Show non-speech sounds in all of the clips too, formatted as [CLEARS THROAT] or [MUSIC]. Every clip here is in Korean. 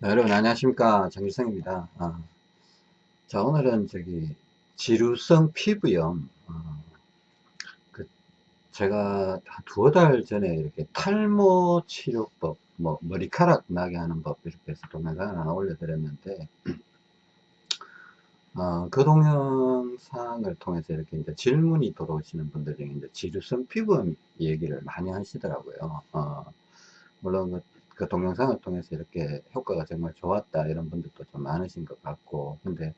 네, 여러분 안녕하십니까? 정길성입니다. 아, 자 오늘은 저기 지루성 피부염 어, 그 제가 한 두어 달 전에 이렇게 탈모 치료법 뭐 머리카락 나게 하는 법 이렇게 해서 동영상을 하나 올려드렸는데 어, 그 동영상을 통해서 이렇게 이제 질문이 들어오시는 분들 중에 이제 지루성 피부염 얘기를 많이 하시더라고요. 어, 물론 그 그 동영상을 통해서 이렇게 효과가 정말 좋았다 이런 분들도 좀 많으신 것 같고. 근데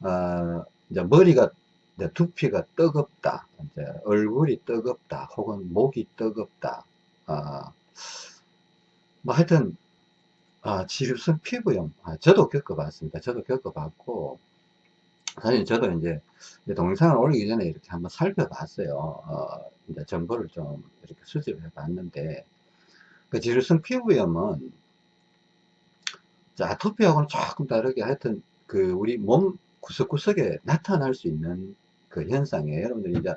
어, 이제 머리가 이제 두피가 뜨겁다 이제 얼굴이 뜨겁다 혹은 목이 뜨겁다 어, 뭐 하여튼 아, 지루성 피부염 아, 저도 겪어봤습니다. 저도 겪어봤고 사실 저도 이제 동영상을 올리기 전에 이렇게 한번 살펴봤어요. 어, 이제 정보를 좀 이렇게 수집해 봤는데 그 지루성 피부염은 자, 아토피하고는 조금 다르게 하여튼 그 우리 몸 구석구석에 나타날 수 있는 그 현상이에요. 여러분들이 이제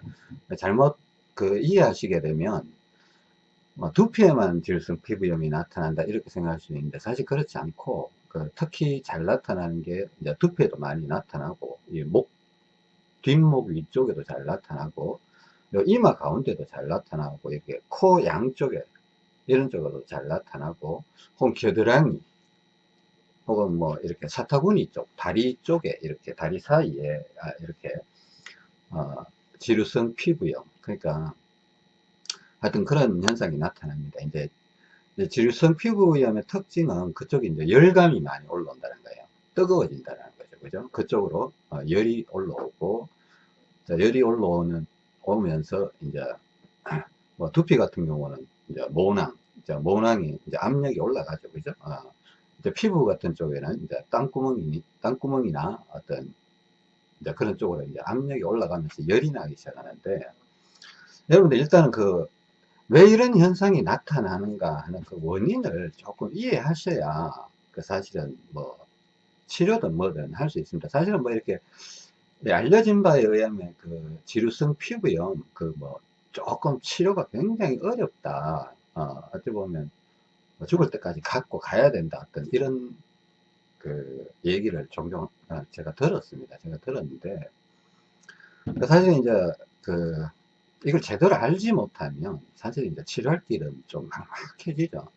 잘못 그 이해하시게 되면 뭐 두피에만 지루성 피부염이 나타난다 이렇게 생각할 수 있는데 사실 그렇지 않고 그 특히 잘 나타나는 게 이제 두피에도 많이 나타나고 이 목 뒷목 위쪽에도 잘 나타나고 이마 가운데도 잘 나타나고 이렇게 코 양쪽에 이런 쪽으로 잘 나타나고 혹은 겨드랑이 혹은 뭐 이렇게 사타구니 쪽 다리 쪽에 이렇게 다리 사이에 아, 이렇게 어, 지루성 피부염. 그러니까 하여튼 그런 현상이 나타납니다. 이제 지루성 피부염의 특징은 그쪽에 이제 열감이 많이 올라온다는 거예요. 뜨거워진다는 거죠. 그죠? 그쪽으로 어, 열이 올라오고 열이 올라오는 오면서 이제 [CLEARS THROAT] 뭐 두피 같은 경우는 이제 모낭, 이제 모낭이 이제 압력이 올라가죠, 그죠? 어, 이제 피부 같은 쪽에는 이제 땅구멍이, 땅구멍이나 어떤 이제 그런 쪽으로 이제 압력이 올라가면서 열이 나기 시작하는데, 여러분들 일단은 그, 왜 이런 현상이 나타나는가 하는 그 원인을 조금 이해하셔야 그 사실은 뭐 치료든 뭐든 할 수 있습니다. 사실은 뭐 이렇게 알려진 바에 의하면 그 지루성 피부염 그 뭐 조금 치료가 굉장히 어렵다. 어, 어찌 보면 뭐 죽을 때까지 갖고 가야 된다. 어떤 이런 그 얘기를 종종 어, 제가 들었습니다. 제가 들었는데 사실 이제 그 이걸 제대로 알지 못하면 사실 이제 치료할 길은 좀 막막해지죠.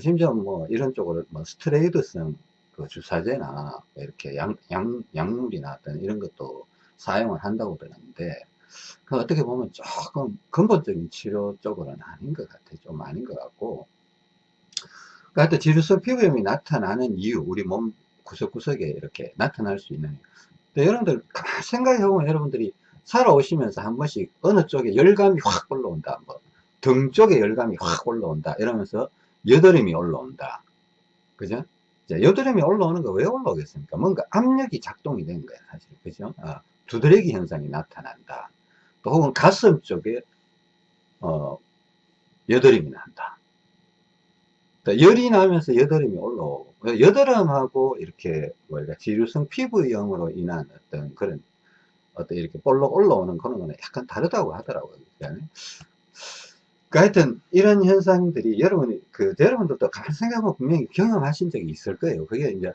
심지어 뭐 이런 쪽으로 뭐 스트레이드성 그 주사제나 이렇게 양, 양, 약물이나 어떤 이런 것도 사용을 한다고 들었는데 그 어떻게 보면 조금 근본적인 치료 쪽으로는 아닌 것 같아요. 좀 아닌 것 같고. 그러니까 지루성 피부염이 나타나는 이유, 우리 몸 구석구석에 이렇게 나타날 수 있는. 근데 여러분들, 생각해보면 여러분들이 살아오시면서 한 번씩 어느 쪽에 열감이 확 올라온다. 뭐, 등 쪽에 열감이 확 올라온다. 이러면서 여드름이 올라온다. 그죠? 여드름이 올라오는 거 왜 올라오겠습니까? 뭔가 압력이 작동이 된 거야, 사실. 그죠? 아, 두드러기 현상이 나타난다. 또 혹은 가슴 쪽에 어, 여드름이 난다. 열이 나면서 여드름이 올라오고 여드름하고 이렇게 뭐랄까 지루성 피부염으로 인한 어떤 그런 어떤 이렇게 볼록 올라오는 그런 거는 약간 다르다고 하더라고요. 그러니까 하여튼 이런 현상들이 여러분이 그 여러분들도 가만 생각하면 분명히 경험하신 적이 있을 거예요. 그게 이제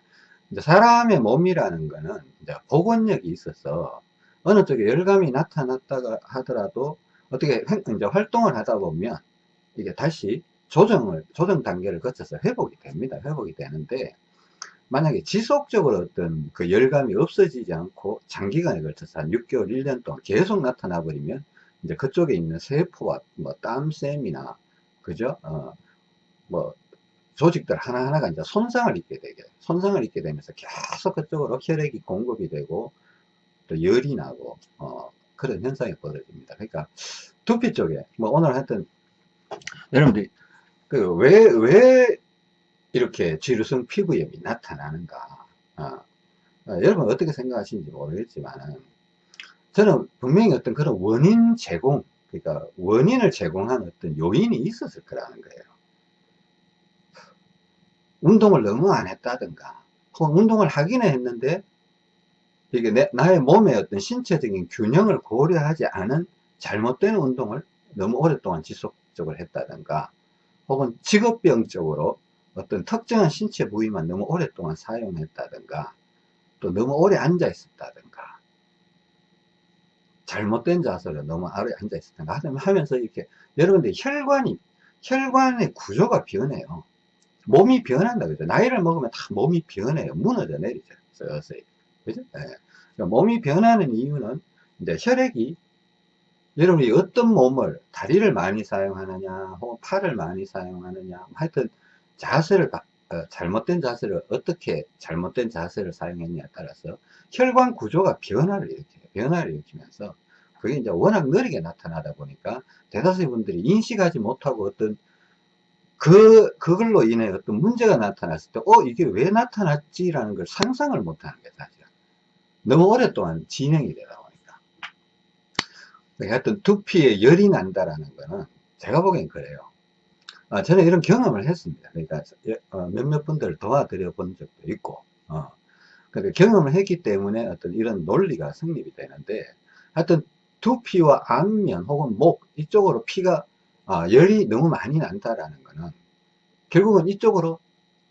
사람의 몸이라는 거는 이제 복원력이 있어서 어느 쪽에 열감이 나타났다가 하더라도 어떻게 이제 활동을 하다 보면 이게 다시 조정을 조정 단계를 거쳐서 회복이 됩니다. 회복이 되는데 만약에 지속적으로 어떤 그 열감이 없어지지 않고 장기간에 걸쳐서 한 6개월 1년 동안 계속 나타나 버리면 이제 그쪽에 있는 세포와 뭐 땀샘이나 그죠? 어 뭐 조직들 하나하나가 이제 손상을 입게 되게 손상을 입게 되면서 계속 그쪽으로 혈액이 공급이 되고 또 열이 나고 어, 그런 현상이 벌어집니다. 그러니까 두피 쪽에 뭐 오늘 하여튼 여러분들이 그왜왜 이렇게 지루성 피부염이 나타나는가 어, 어, 여러분 어떻게 생각하시는지 모르겠지만 저는 분명히 어떤 그런 원인 제공 그러니까 원인을 제공한 어떤 요인이 있었을 거라는 거예요. 운동을 너무 안 했다든가 혹은 운동을 하기는 했는데 이게 내, 나의 몸의 어떤 신체적인 균형을 고려하지 않은 잘못된 운동을 너무 오랫동안 지속적으로 했다든가 혹은 직업병적으로 어떤 특정한 신체 부위만 너무 오랫동안 사용했다든가 또 너무 오래 앉아 있었다든가 잘못된 자세로 너무 오래 앉아 있었다든가 하면서 이렇게 여러분들 혈관이 혈관의 구조가 변해요. 몸이 변한다 그죠. 나이를 먹으면 다 몸이 변해요. 무너져 내리죠. 서서히 그죠 네. 그러니까 몸이 변하는 이유는 이제 혈액이 여러분이 어떤 몸을 다리를 많이 사용하느냐 혹은 팔을 많이 사용하느냐 하여튼 자세를 어, 잘못된 자세를 어떻게 잘못된 자세를 사용했냐에 따라서 혈관 구조가 변화를 일으켜요 변화를 일으키면서 그게 이제 워낙 느리게 나타나다 보니까 대다수의 분들이 인식하지 못하고 어떤 그, 그걸로 인해 어떤 문제가 나타났을 때, 어, 이게 왜 나타났지라는 걸 상상을 못 하는 게 사실. 너무 오랫동안 진행이 되다 보니까. 하여튼 두피에 열이 난다라는 거는 제가 보기엔 그래요. 아, 저는 이런 경험을 했습니다. 그러니까 어, 몇몇 분들을 도와드려 본 적도 있고, 어. 그러니까 경험을 했기 때문에 어떤 이런 논리가 성립이 되는데, 하여튼 두피와 안면 혹은 목 이쪽으로 피가 아, 열이 너무 많이 난다라는 거는 결국은 이쪽으로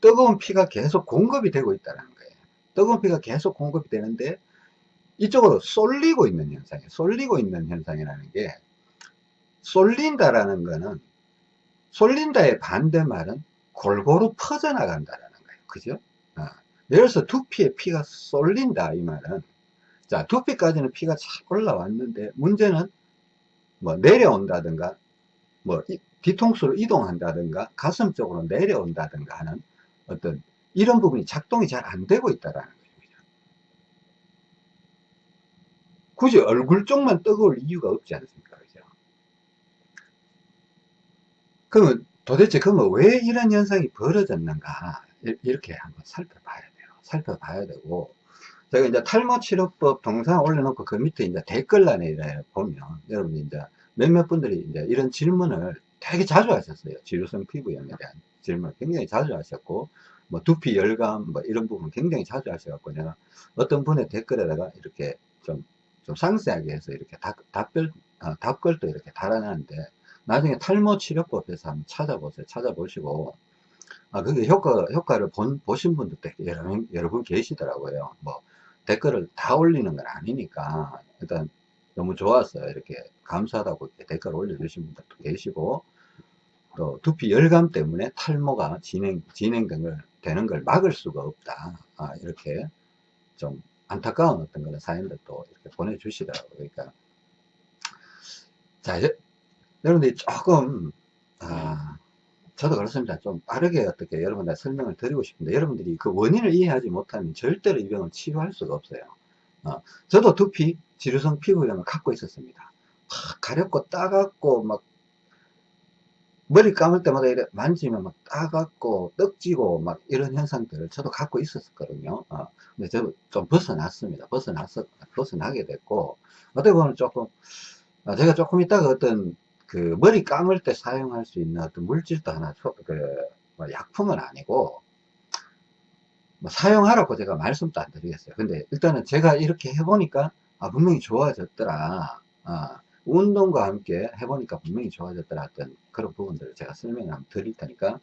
뜨거운 피가 계속 공급이 되고 있다는 거예요. 뜨거운 피가 계속 공급이 되는데 이쪽으로 쏠리고 있는 현상이에요. 쏠리고 있는 현상이라는 게 쏠린다라는 거는 쏠린다의 반대말은 골고루 퍼져나간다라는 거예요. 그죠? 어. 예를 들어서 두피에 피가 쏠린다 이 말은 자 두피까지는 피가 착 올라왔는데 문제는 뭐 내려온다든가 뭐 뒤통수로 이동한다든가 가슴 쪽으로 내려온다든가 하는 어떤 이런 부분이 작동이 잘 안 되고 있다라는 거죠. 굳이 얼굴 쪽만 뜨거울 이유가 없지 않습니까? 그죠? 그러면 도대체 그러면 왜 이런 현상이 벌어졌는가 이렇게 한번 살펴봐야 돼요. 살펴봐야 되고 제가 이제 탈모 치료법 동영상 올려놓고 그 밑에 이제 댓글란에 보면 여러분 이제 몇몇 분들이 이제 이런 질문을 되게 자주 하셨어요. 지루성 피부염에 대한 질문을 굉장히 자주 하셨고, 뭐 두피 열감, 뭐 이런 부분 굉장히 자주 하셔갖고, 내가 어떤 분의 댓글에다가 이렇게 좀, 좀 상세하게 해서 이렇게 답, 답별, 어, 답글도 이렇게 달아놨는데, 나중에 탈모 치료법에서 한번 찾아보세요. 찾아보시고, 아, 그게 효과, 효과를 본, 보신 분들도 여러, 여러 분 계시더라고요. 뭐, 댓글을 다 올리는 건 아니니까, 일단 너무 좋았어요. 이렇게 감사하다고 이렇게 댓글 올려주신 분들도 계시고, 또 두피 열감 때문에 탈모가 진행, 진행된 걸, 되는 걸 막을 수가 없다. 아, 이렇게 좀 안타까운 어떤 그런 사연들도 이렇게 보내주시더라고요. 그러니까, 자, 여러분들이 조금, 아, 저도 그렇습니다. 좀 빠르게 어떻게 여러분들 설명을 드리고 싶은데, 여러분들이 그 원인을 이해하지 못하면 절대로 이 병을 치료할 수가 없어요. 어, 저도 두피 지루성 피부염을 갖고 있었습니다. 막 가렵고 따갑고 막 머리 감을 때마다 이래 만지면 막 따갑고 떡지고 막 이런 현상들을 저도 갖고 있었거든요. 어, 근데 저도 좀 벗어났습니다. 벗어났어, 벗어나게 됐고, 어떻게 보면 조금, 어, 제가 조금 있다가 어떤 그 머리 감을 때 사용할 수 있는 어떤 물질도 하나, 그, 뭐 약품은 아니고, 뭐 사용하라고 제가 말씀도 안 드리겠어요. 근데 일단은 제가 이렇게 해보니까 아, 분명히 좋아졌더라. 아, 운동과 함께 해보니까 분명히 좋아졌더라 했던 그런 부분들을 제가 설명을 한번 드릴 테니까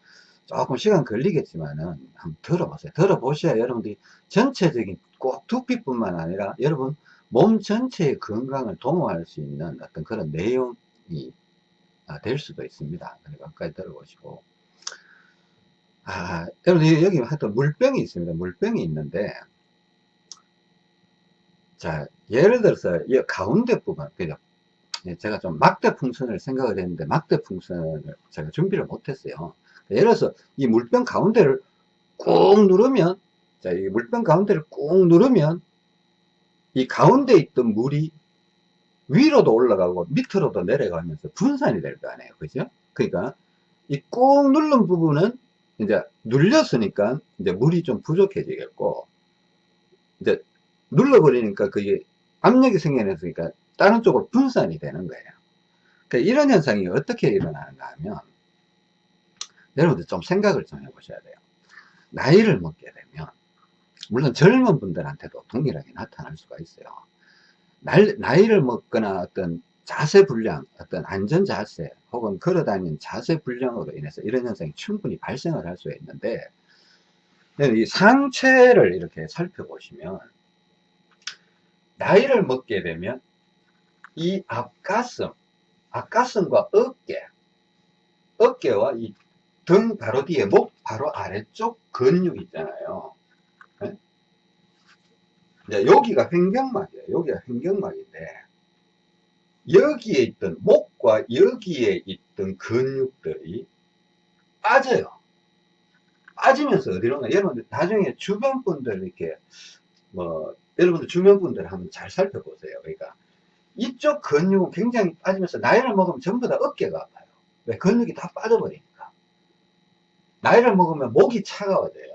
조금 시간 걸리겠지만은 한번 들어보세요. 들어보셔야 여러분들이 전체적인 꼭 두피뿐만 아니라 여러분 몸 전체의 건강을 도모할 수 있는 어떤 그런 내용이 아, 될 수도 있습니다. 그러니까 끝까지 들어보시고 아, 여러분 여기 하여튼 물병이 있습니다. 물병이 있는데 자 예를 들어서 이 가운데 부분 그죠? 예, 제가 좀 막대 풍선을 생각을 했는데 막대 풍선을 제가 준비를 못했어요. 예를 들어서 이 물병 가운데를 꾹 누르면 자, 이 물병 가운데를 꾹 누르면 이 가운데 있던 물이 위로도 올라가고 밑으로도 내려가면서 분산이 될 거 아니에요. 그죠? 그러니까 이 꾹 누른 부분은 이제 눌렸으니까 이제 물이 좀 부족해지겠고 이제 눌러버리니까 그게 압력이 생겨났으니까 다른 쪽으로 분산이 되는 거예요. 그러니까 이런 현상이 어떻게 일어나는가 하면 여러분들 좀 생각을 좀 해보셔야 돼요. 나이를 먹게 되면 물론 젊은 분들한테도 동일하게 나타날 수가 있어요. 나이를 먹거나 어떤 자세 불량, 어떤 안전 자세 혹은 걸어다니는 자세 불량으로 인해서 이런 현상이 충분히 발생을 할 수가 있는데 이 상체를 이렇게 살펴보시면 나이를 먹게 되면 이 앞가슴, 앞가슴과 어깨, 어깨와 이 등 바로 뒤에 목 바로 아래쪽 근육 있잖아요. 네? 여기가 횡격막이에요. 여기가 횡격막인데 여기에 있던 목과 여기에 있던 근육들이 빠져요. 빠지면서 어디로 가? 여러분들 나중에 주변 분들 이렇게 뭐 여러분들 주변 분들 한번 잘 살펴보세요. 그러니까 이쪽 근육은 굉장히 빠지면서 나이를 먹으면 전부 다 어깨가 아파요. 왜? 근육이 다 빠져버리니까. 나이를 먹으면 목이 차가워져요.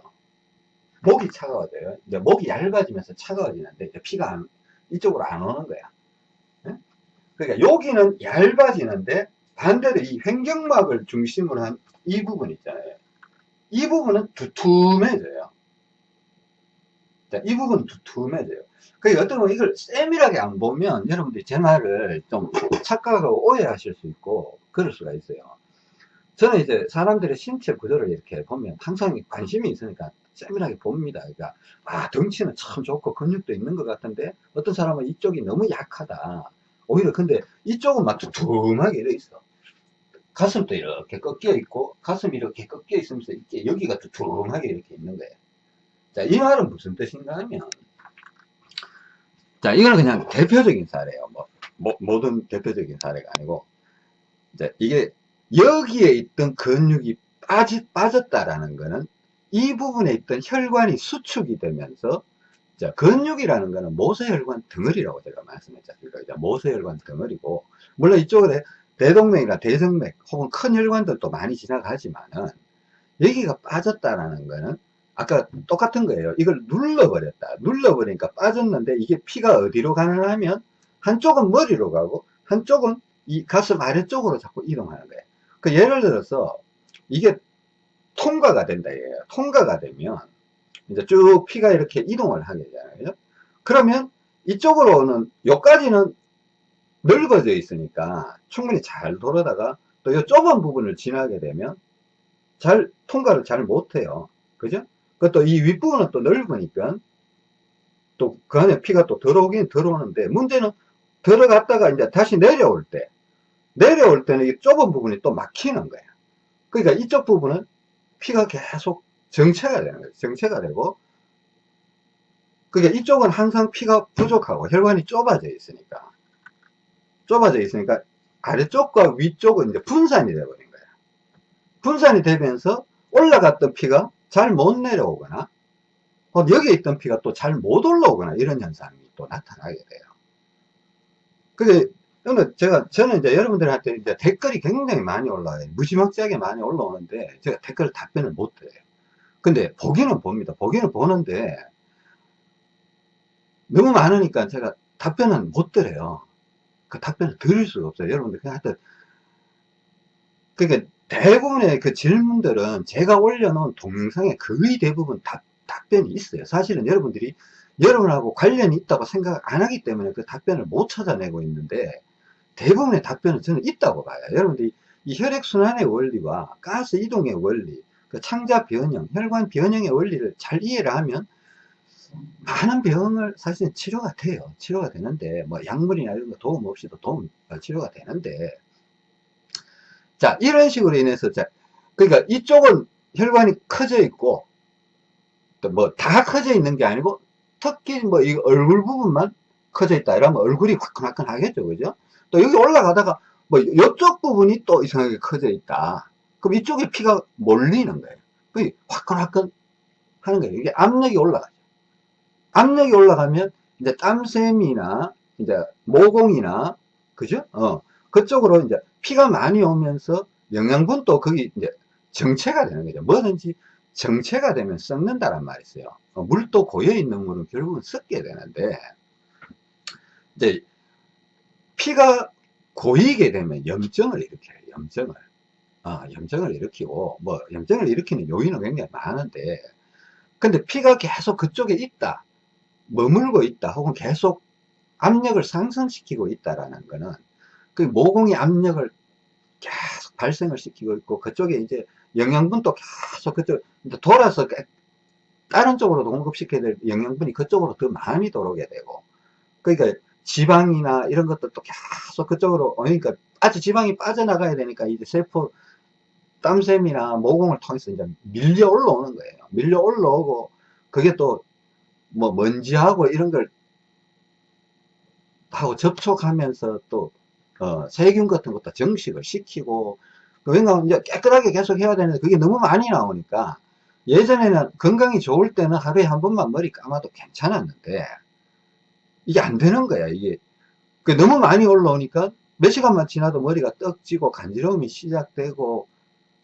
목이 차가워져요. 이제 목이 얇아지면서 차가워지는데 이제 피가 안, 이쪽으로 안 오는 거야. 그러니까 여기는 얇아지는데 반대로 이 횡격막을 중심으로 한 이 부분 있잖아요. 이 부분은 두툼해져요. 자, 이 부분 두툼해져요. 그 어떤 분 이걸 세밀하게 안 보면 여러분들이 제 말을 좀 착각하고 오해하실 수 있고 그럴 수가 있어요. 저는 이제 사람들의 신체 구조를 이렇게 보면 항상 관심이 있으니까 세밀하게 봅니다. 그러니까 아 덩치는 참 좋고 근육도 있는 것 같은데 어떤 사람은 이쪽이 너무 약하다. 오히려 근데 이쪽은 막 두툼하게 이렇게 있어. 가슴도 이렇게 꺾여 있고 가슴이 이렇게 꺾여 있으면서 이렇게 여기가 두툼하게 이렇게 있는 거예요. 자, 이 말은 무슨 뜻인가 하면 자, 이거는 그냥 대표적인 사례예요. 뭐, 뭐 모든 대표적인 사례가 아니고 이제 이게 여기에 있던 근육이 빠지, 빠졌다라는 거는 이 부분에 있던 혈관이 수축이 되면서 자, 근육이라는 거는 모세혈관 덩어리라고 제가 말씀했잖습니까? 모세혈관 덩어리고, 물론 이쪽에 대동맥이나 대성맥 혹은 큰 혈관들도 많이 지나가지만은, 여기가 빠졌다라는 거는, 아까 똑같은 거예요. 이걸 눌러버렸다. 눌러버리니까 빠졌는데, 이게 피가 어디로 가느냐 하면, 한쪽은 머리로 가고, 한쪽은 이 가슴 아래쪽으로 자꾸 이동하는 거예요. 그 예를 들어서, 이게 통과가 된다, 이거예요. 통과가 되면, 이제 쭉 피가 이렇게 이동을 하게 되잖아요. 그러면 이쪽으로는 여기까지는 넓어져 있으니까 충분히 잘 돌아다가 또 이 좁은 부분을 지나게 되면 잘 통과를 잘 못해요. 그죠? 그것도 이 윗부분은 또 넓으니까 또 그 안에 피가 또 들어오긴 들어오는데 문제는 들어갔다가 이제 다시 내려올 때 내려올 때는 이 좁은 부분이 또 막히는 거예요. 그러니까 이쪽 부분은 피가 계속 정체가 되는 거죠. 정체가 되고 그게 이쪽은 항상 피가 부족하고 혈관이 좁아져 있으니까 좁아져 있으니까 아래쪽과 위쪽은 이제 분산이 되어버린 거예요. 분산이 되면서 올라갔던 피가 잘 못 내려오거나 여기에 있던 피가 또 잘 못 올라오거나 이런 현상이 또 나타나게 돼요. 그게 제가 저는 이제 여러분들한테 이제 댓글이 굉장히 많이 올라와요. 무지막지하게 많이 올라오는데 제가 댓글 답변을 못 드려요. 근데 보기는 봅니다. 보기는 보는데 너무 많으니까 제가 답변은 못 드려요. 그 답변을 드릴 수가 없어요. 여러분들 그냥 하여튼 그러니까 대부분의 그 질문들은 제가 올려놓은 동영상에 거의 대부분 답, 답변이 있어요. 사실은 여러분들이 여러분하고 관련이 있다고 생각 안 하기 때문에 그 답변을 못 찾아내고 있는데 대부분의 답변은 저는 있다고 봐요. 여러분들이 이 혈액순환의 원리와 가스 이동의 원리 그 창자 변형, 혈관 변형의 원리를 잘 이해를 하면 많은 병을 사실은 치료가 돼요. 치료가 되는데 뭐 약물이나 이런 거 도움 없이도 도움 어, 치료가 되는데 자 이런 식으로 인해서 자 그러니까 이쪽은 혈관이 커져 있고 또 뭐 다 커져 있는 게 아니고 특히 뭐 이 얼굴 부분만 커져 있다 이러면 얼굴이 화끈화끈 하겠죠 그죠 또 여기 올라가다가 뭐 이쪽 부분이 또 이상하게 커져 있다 그럼 이쪽에 피가 몰리는 거예요. 그 화끈화끈 하는 거예요. 이게 압력이 올라가죠. 압력이 올라가면 이제 땀샘이나 이제 모공이나 그죠? 어 그쪽으로 이제 피가 많이 오면서 영양분도 거기 이제 정체가 되는 거죠. 뭐든지 정체가 되면 썩는다란 말이 있어요. 어, 물도 고여 있는 물은 결국은 썩게 되는데 이제 피가 고이게 되면 염증을 일으켜요. 염증을. 어, 염증을 일으키고 뭐 염증을 일으키는 요인은 굉장히 많은데 근데 피가 계속 그쪽에 있다 머물고 있다 혹은 계속 압력을 상승시키고 있다라는 거는 그 모공이 압력을 계속 발생을 시키고 있고 그쪽에 이제 영양분도 계속 그쪽 돌아서 다른 쪽으로도 공급시켜야 될 영양분이 그쪽으로 더 많이 들어오게 되고 그러니까 지방이나 이런 것들도 계속 그쪽으로 그러니까 아주 지방이 빠져나가야 되니까 이제 세포 땀샘이나 모공을 통해서 이제 밀려 올라오는 거예요. 밀려 올라오고 그게 또 뭐 먼지하고 이런 걸 하고 접촉하면서 또 어, 세균 같은 것도 정식을 시키고 왜냐하면 이제 깨끗하게 계속 해야 되는데 그게 너무 많이 나오니까 예전에는 건강이 좋을 때는 하루에 한 번만 머리 감아도 괜찮았는데 이게 안 되는 거야 이게. 그 너무 많이 올라오니까 몇 시간만 지나도 머리가 떡지고 간지러움이 시작되고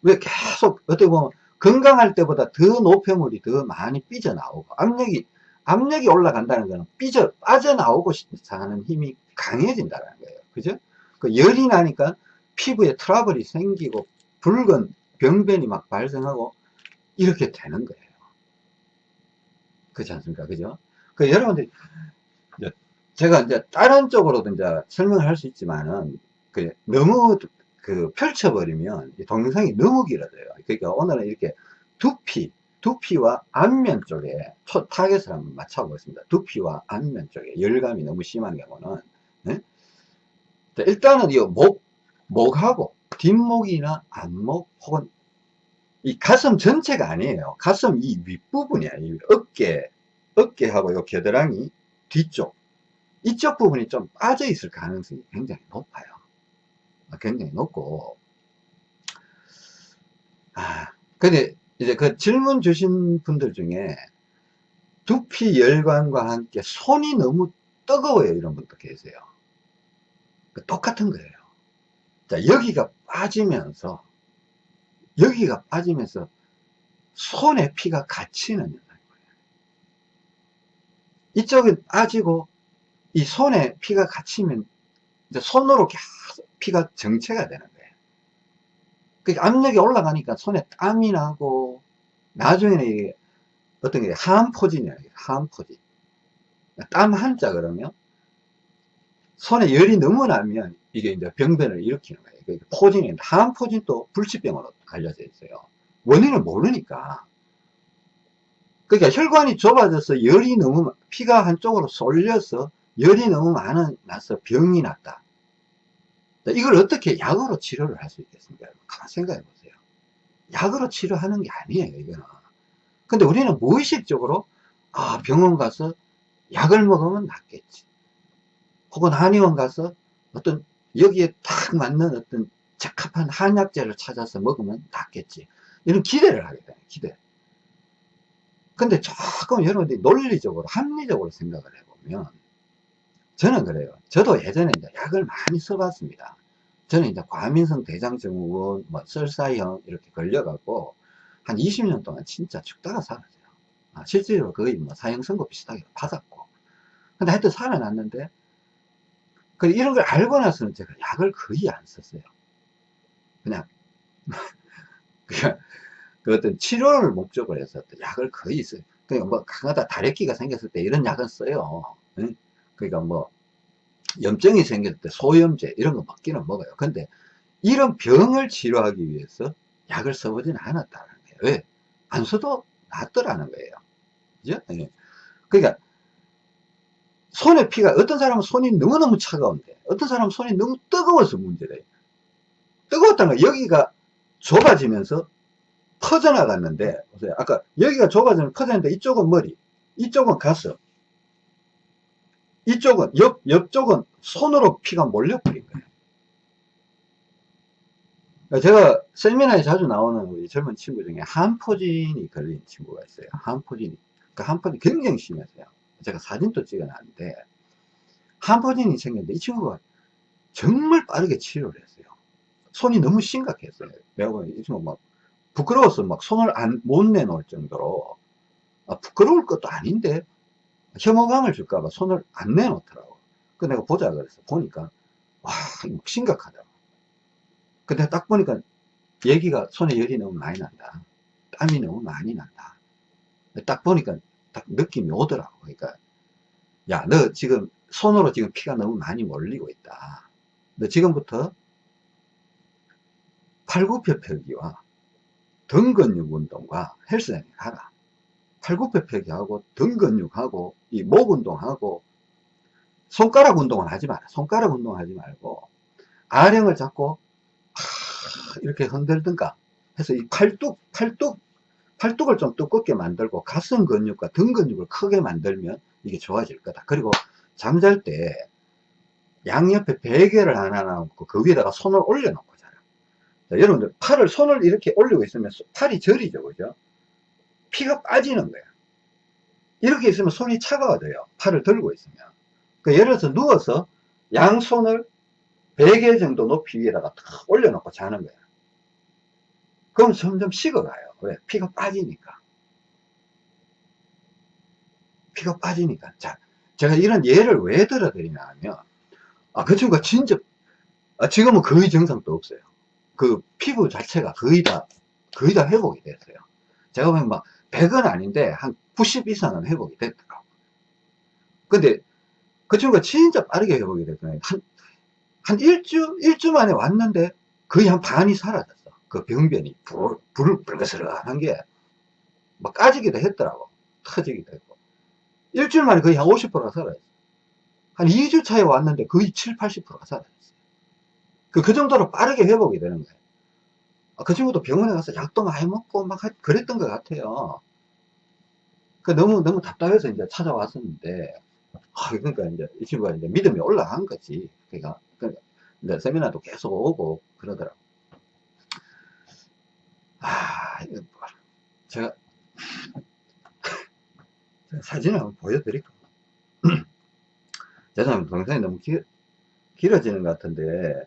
왜 계속 어떻게 보면 건강할 때보다 더 노폐물이 더 많이 삐져나오고 압력이 압력이 올라간다는 거는 삐져 빠져나오고 하는 힘이 강해진다는 거예요. 그죠 그 열이 나니까 피부에 트러블이 생기고 붉은 병변이 막 발생하고 이렇게 되는 거예요. 그렇지 않습니까? 그죠? 그 여러분들 이 제가 이제 다른 쪽으로도 이제 설명을 할 수 있지만은 그 너무 그 펼쳐버리면 동영상이 너무 길어져요. 그러니까 오늘은 이렇게 두피, 두피와 안면 쪽에 초 타겟을 한번 맞춰보겠습니다. 두피와 안면 쪽에 열감이 너무 심한 경우는 네? 일단은 이 목, 목하고 뒷목이나 앞목 혹은 이 가슴 전체가 아니에요. 가슴 이 윗부분이야. 이 어깨, 어깨하고 요 겨드랑이 뒤쪽. 이쪽 부분이 좀 빠져 있을 가능성이 굉장히 높아요. 아, 굉장히 높고. 아, 근데 이제 그 질문 주신 분들 중에 두피 열관과 함께 손이 너무 뜨거워요. 이런 분도 계세요. 그 똑같은 거예요. 자, 여기가 빠지면서 여기가 빠지면서 손에 피가 갇히는 거예요. 이쪽은 빠지고 이 손에 피가 갇히면 이제 손으로 계속 피가 정체가 되는 거예요. 그 압력이 올라가니까 손에 땀이 나고 나중에는 이게 어떤 게 하암포진이에요. 하암포진. 땀 한자 그러면 손에 열이 너무 나면 이게 이제 병변을 일으키는 거예요. 그러니까 포진이, 하암포진도 불치병으로 알려져 있어요. 원인을 모르니까. 그러니까 혈관이 좁아져서 열이 너무, 피가 한쪽으로 쏠려서 열이 너무 많아, 나서 병이 났다. 이걸 어떻게 약으로 치료를 할 수 있겠습니까? 가만 생각해 보세요. 약으로 치료하는 게 아니에요, 이거는. 근데 우리는 무의식적으로, 아, 병원 가서 약을 먹으면 낫겠지. 혹은 한의원 가서 어떤 여기에 딱 맞는 어떤 적합한 한약재를 찾아서 먹으면 낫겠지. 이런 기대를 하게 돼요. 기대. 근데 조금 여러분들이 논리적으로, 합리적으로 생각을 해보면, 저는 그래요. 저도 예전에 이제 약을 많이 써봤습니다. 저는 이제 과민성 대장증후군, 뭐, 설사형 이렇게 걸려갖고, 한 20년 동안 진짜 죽다가 살았어요. 아, 실제로 거의 뭐 사형 선고 비슷하게 받았고. 근데 하여튼 살아났는데, 그 이런 걸 알고 나서는 제가 약을 거의 안 썼어요. 그냥, [LAUGHS] 그냥, 그 어떤 치료를 목적으로 해서 약을 거의 써요. 그러니까 뭐 강하다 다래끼가 생겼을 때 이런 약은 써요. 응? 그러니까 뭐 염증이 생겼을 때 소염제 이런 거 먹기는 먹어요. 근데 이런 병을 치료하기 위해서 약을 써보지는 않았다는 거예요. 왜? 안 써도 낫더라는 거예요. 그죠? 네. 그러니까 손에 피가 어떤 사람은 손이 너무너무 차가운데 어떤 사람은 손이 너무 뜨거워서 문제래요 뜨거웠다는 거 여기가 좁아지면서 퍼져나갔는데 보세요. 아까 여기가 좁아지면 퍼졌는데 이쪽은 머리 이쪽은 가슴 이쪽은 옆, 옆쪽은 손으로 피가 몰려버린 거예요. 제가 세미나에 자주 나오는 우리 젊은 친구 중에 한포진이 걸린 친구가 있어요. 한포진이. 그 한포진이 굉장히 심했어요 제가 사진도 찍어놨는데 한포진이 생겼는데 이 친구가 정말 빠르게 치료를 했어요. 손이 너무 심각했어요. 내가 이 친구 막 부끄러워서 막 손을 안, 못 내놓을 정도로 아, 부끄러울 것도 아닌데 혐오감을 줄까봐 손을 안 내놓더라고. 그 내가 보자 그래서 보니까 와 심각하더라고. 근데 딱 보니까 얘기가 손에 열이 너무 많이 난다. 땀이 너무 많이 난다. 딱 보니까 딱 느낌이 오더라고. 그러니까, 야, 너 지금 손으로 지금 피가 너무 많이 몰리고 있다. 너 지금부터 팔굽혀 펴기와 등근육 운동과 헬스장에 가라. 팔굽혀 펴기하고 등근육하고 이 목 운동하고 손가락 운동은 하지 마라. 손가락 운동 하지 말고 아령을 잡고 이렇게 흔들든가 해서 이 팔뚝 팔뚝 팔뚝을 좀 두껍게 만들고 가슴 근육과 등 근육을 크게 만들면 이게 좋아질 거다. 그리고 잠잘 때 양옆에 베개를 하나 놔놓고 그 위에다가 손을 올려놓고 자라. 자, 여러분들 팔을 손을 이렇게 올리고 있으면 팔이 저리죠, 그죠? 피가 빠지는 거야. 이렇게 있으면 손이 차가워져요. 팔을 들고 있으면. 그 예를 들어서 누워서 양손을 베개 정도 높이 위에다가 탁 올려놓고 자는 거야. 그럼 점점 식어가요. 왜? 피가 빠지니까. 피가 빠지니까. 자, 제가 이런 예를 왜 들어드리냐 하면, 아, 그 친구가 진짜, 아, 지금은 거의 증상도 없어요. 그 피부 자체가 거의 다, 거의 다 회복이 됐어요. 제가 보면 막, 100은 아닌데, 한 90 이상은 회복이 됐더라고요. 근데, 그 친구가 진짜 빠르게 회복이 됐거든요. 한, 한 일주, 일주 만에 왔는데, 거의 한 반이 사라졌어. 그 병변이 불, 불을 불거스름한 게, 막 까지기도 했더라고. 터지기도 했고. 일주일 만에 거의 한 50%가 사라졌어. 한 2주 차에 왔는데 거의 7, 80%가 사라졌어요. 그, 그 정도로 빠르게 회복이 되는 거예요. 아, 그 친구도 병원에 가서 약도 많이 먹고 막 그랬던 것 같아요. 그 너무, 너무 답답해서 이제 찾아왔었는데, 아, 그러니까 이제 이 친구가 이제 믿음이 올라간 거지. 그러니까, 그러니까 이제 세미나도 계속 오고 그러더라고. 아, 이거 뭐, 제가, 제가 사진을 한번 보여드릴까? [CLEARS THROAT] 죄송합니다. 동영상이 너무 길, 길어지는 것 같은데,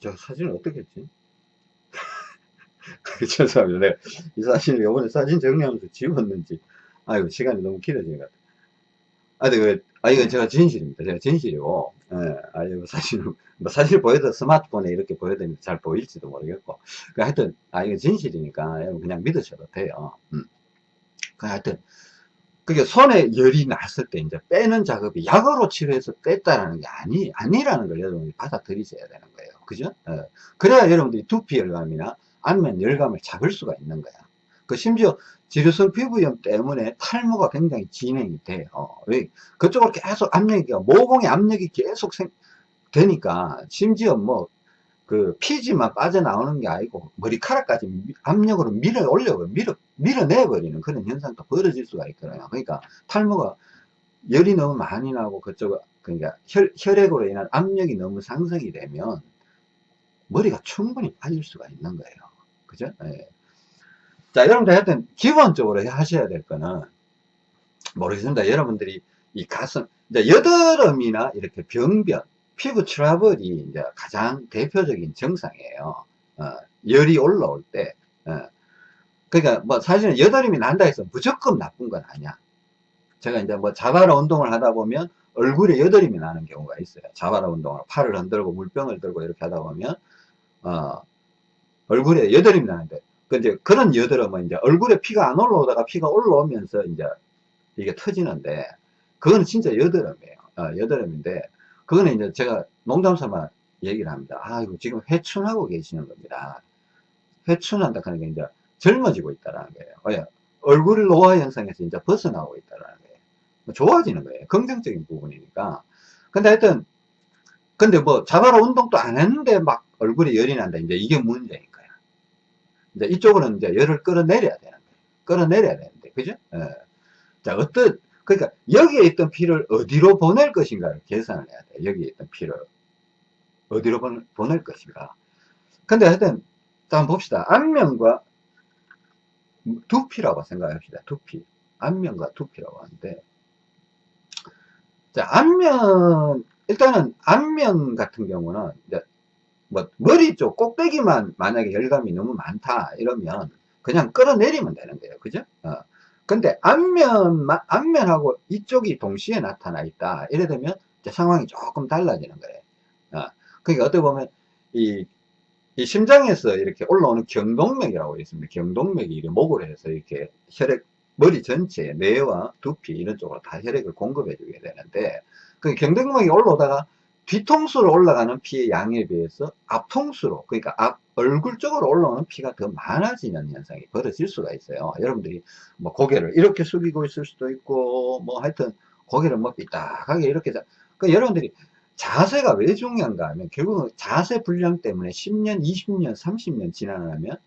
저 사진을 어떻게 했지? [LAUGHS] 죄송합니다. 내가 이 사진을 요번에 사진 정리하면서 지웠는지. 아이고, 시간이 너무 길어진 것 같아요. 아, 근데 그, 아, 이건 제가 진실입니다. 제가 진실이고, 예, 아, 이거 사실, 뭐 사실 보여도 스마트폰에 이렇게 보여드리면 잘 보일지도 모르겠고. 그 하여튼, 아, 이거 진실이니까 여러분 그냥 믿으셔도 돼요. 음. 그 하여튼, 그게 손에 열이 났을 때 이제 빼는 작업이 약으로 치료해서 뺐다라는 게 아니, 아니라는 걸 여러분이 받아들이셔야 되는 거예요. 그죠? 예. 그래야 여러분들이 두피 열감이나 안면 열감을 잡을 수가 있는 거야. 그 심지어 지루성 피부염 때문에 탈모가 굉장히 진행이 돼요. 왜? 그쪽으로 계속 압력이, 모공의 압력이 계속 생, 되니까, 심지어 뭐, 그 피지만 빠져나오는 게 아니고, 머리카락까지 압력으로 밀어 올려, 밀어, 밀어내버리는 그런 현상도 벌어질 수가 있거든요. 그러니까 탈모가 열이 너무 많이 나고, 그쪽, 그러니까 혈, 혈액으로 인한 압력이 너무 상승이 되면, 머리가 충분히 빠질 수가 있는 거예요. 그죠? 예. 자, 여러분들 하여튼 기본적으로 하셔야 될 거는 모르겠습니다. 여러분들이 이 가슴, 이제 여드름이나 이렇게 병변, 피부 트러블이 이제 가장 대표적인 증상이에요. 어, 열이 올라올 때. 어. 그러니까 뭐 사실은 여드름이 난다 해서 무조건 나쁜 건 아니야. 제가 이제 뭐 자바라 운동을 하다 보면 얼굴에 여드름이 나는 경우가 있어요. 자바라 운동을 팔을 흔들고 물병을 들고 이렇게 하다 보면 어, 얼굴에 여드름이 나는데 그 이제 그런 여드름은 이제 얼굴에 피가 안 올라오다가 피가 올라오면서 이제 이게 터지는데 그거는 진짜 여드름이에요. 어, 여드름인데 그거는 이제 제가 농담삼아 얘기를 합니다. 아, 이거 지금 회춘하고 계시는 겁니다. 회춘한다 하는 게 이제 젊어지고 있다라는 거예요. 왜? 얼굴 노화 현상에서 이제 벗어나고 있다라는 거예요. 뭐 좋아지는 거예요. 긍정적인 부분이니까. 근데 하여튼 근데 뭐 자바라 운동도 안 했는데 막 얼굴에 열이 난다. 이제 이게 거야. 이제 이쪽으로는 이제 열을 끌어내려야 되는 거예요. 끌어내려야 되는데, 그죠? 예. 자, 어떤, 그러니까 여기에 있던 피를 어디로 보낼 것인가를 계산을 해야 돼. 여기에 있던 피를 어디로 보낼 것인가. 근데 하여튼, 한번 봅시다. 안면과 두피라고 생각합시다. 두피. 안면과 두피라고 하는데, 자, 안면, 일단은 안면 같은 경우는 이제 뭐 머리 쪽 꼭대기만 만약에 열감이 너무 많다 이러면 그냥 끌어내리면 되는 거예요. 그죠? 어. 근데 앞면만 앞면하고 이쪽이 동시에 나타나 있다. 이래 되면 상황이 조금 달라지는 거예요 아, 그러니까 어떻게 보면 이, 이 심장에서 이렇게 올라오는 경동맥이라고 있습니다. 경동맥이 이렇게 목을 해서 이렇게 혈액 머리 전체에 뇌와 두피 이런 쪽으로 다 혈액을 공급해 주게 되는데 그 경동맥이 올라오다가 뒤통수로 올라가는 피의 양에 비해서 앞통수로 그러니까 앞 얼굴 쪽으로 올라오는 피가 더 많아지는 현상이 벌어질 수가 있어요. 여러분들이 뭐 고개를 이렇게 숙이고 있을 수도 있고 뭐 하여튼 고개를 뭐 삐딱하게 이렇게 그 여러분들이 자세가 왜 중요한가 하면 결국은 자세 불량 때문에 10년 20년 30년 지나면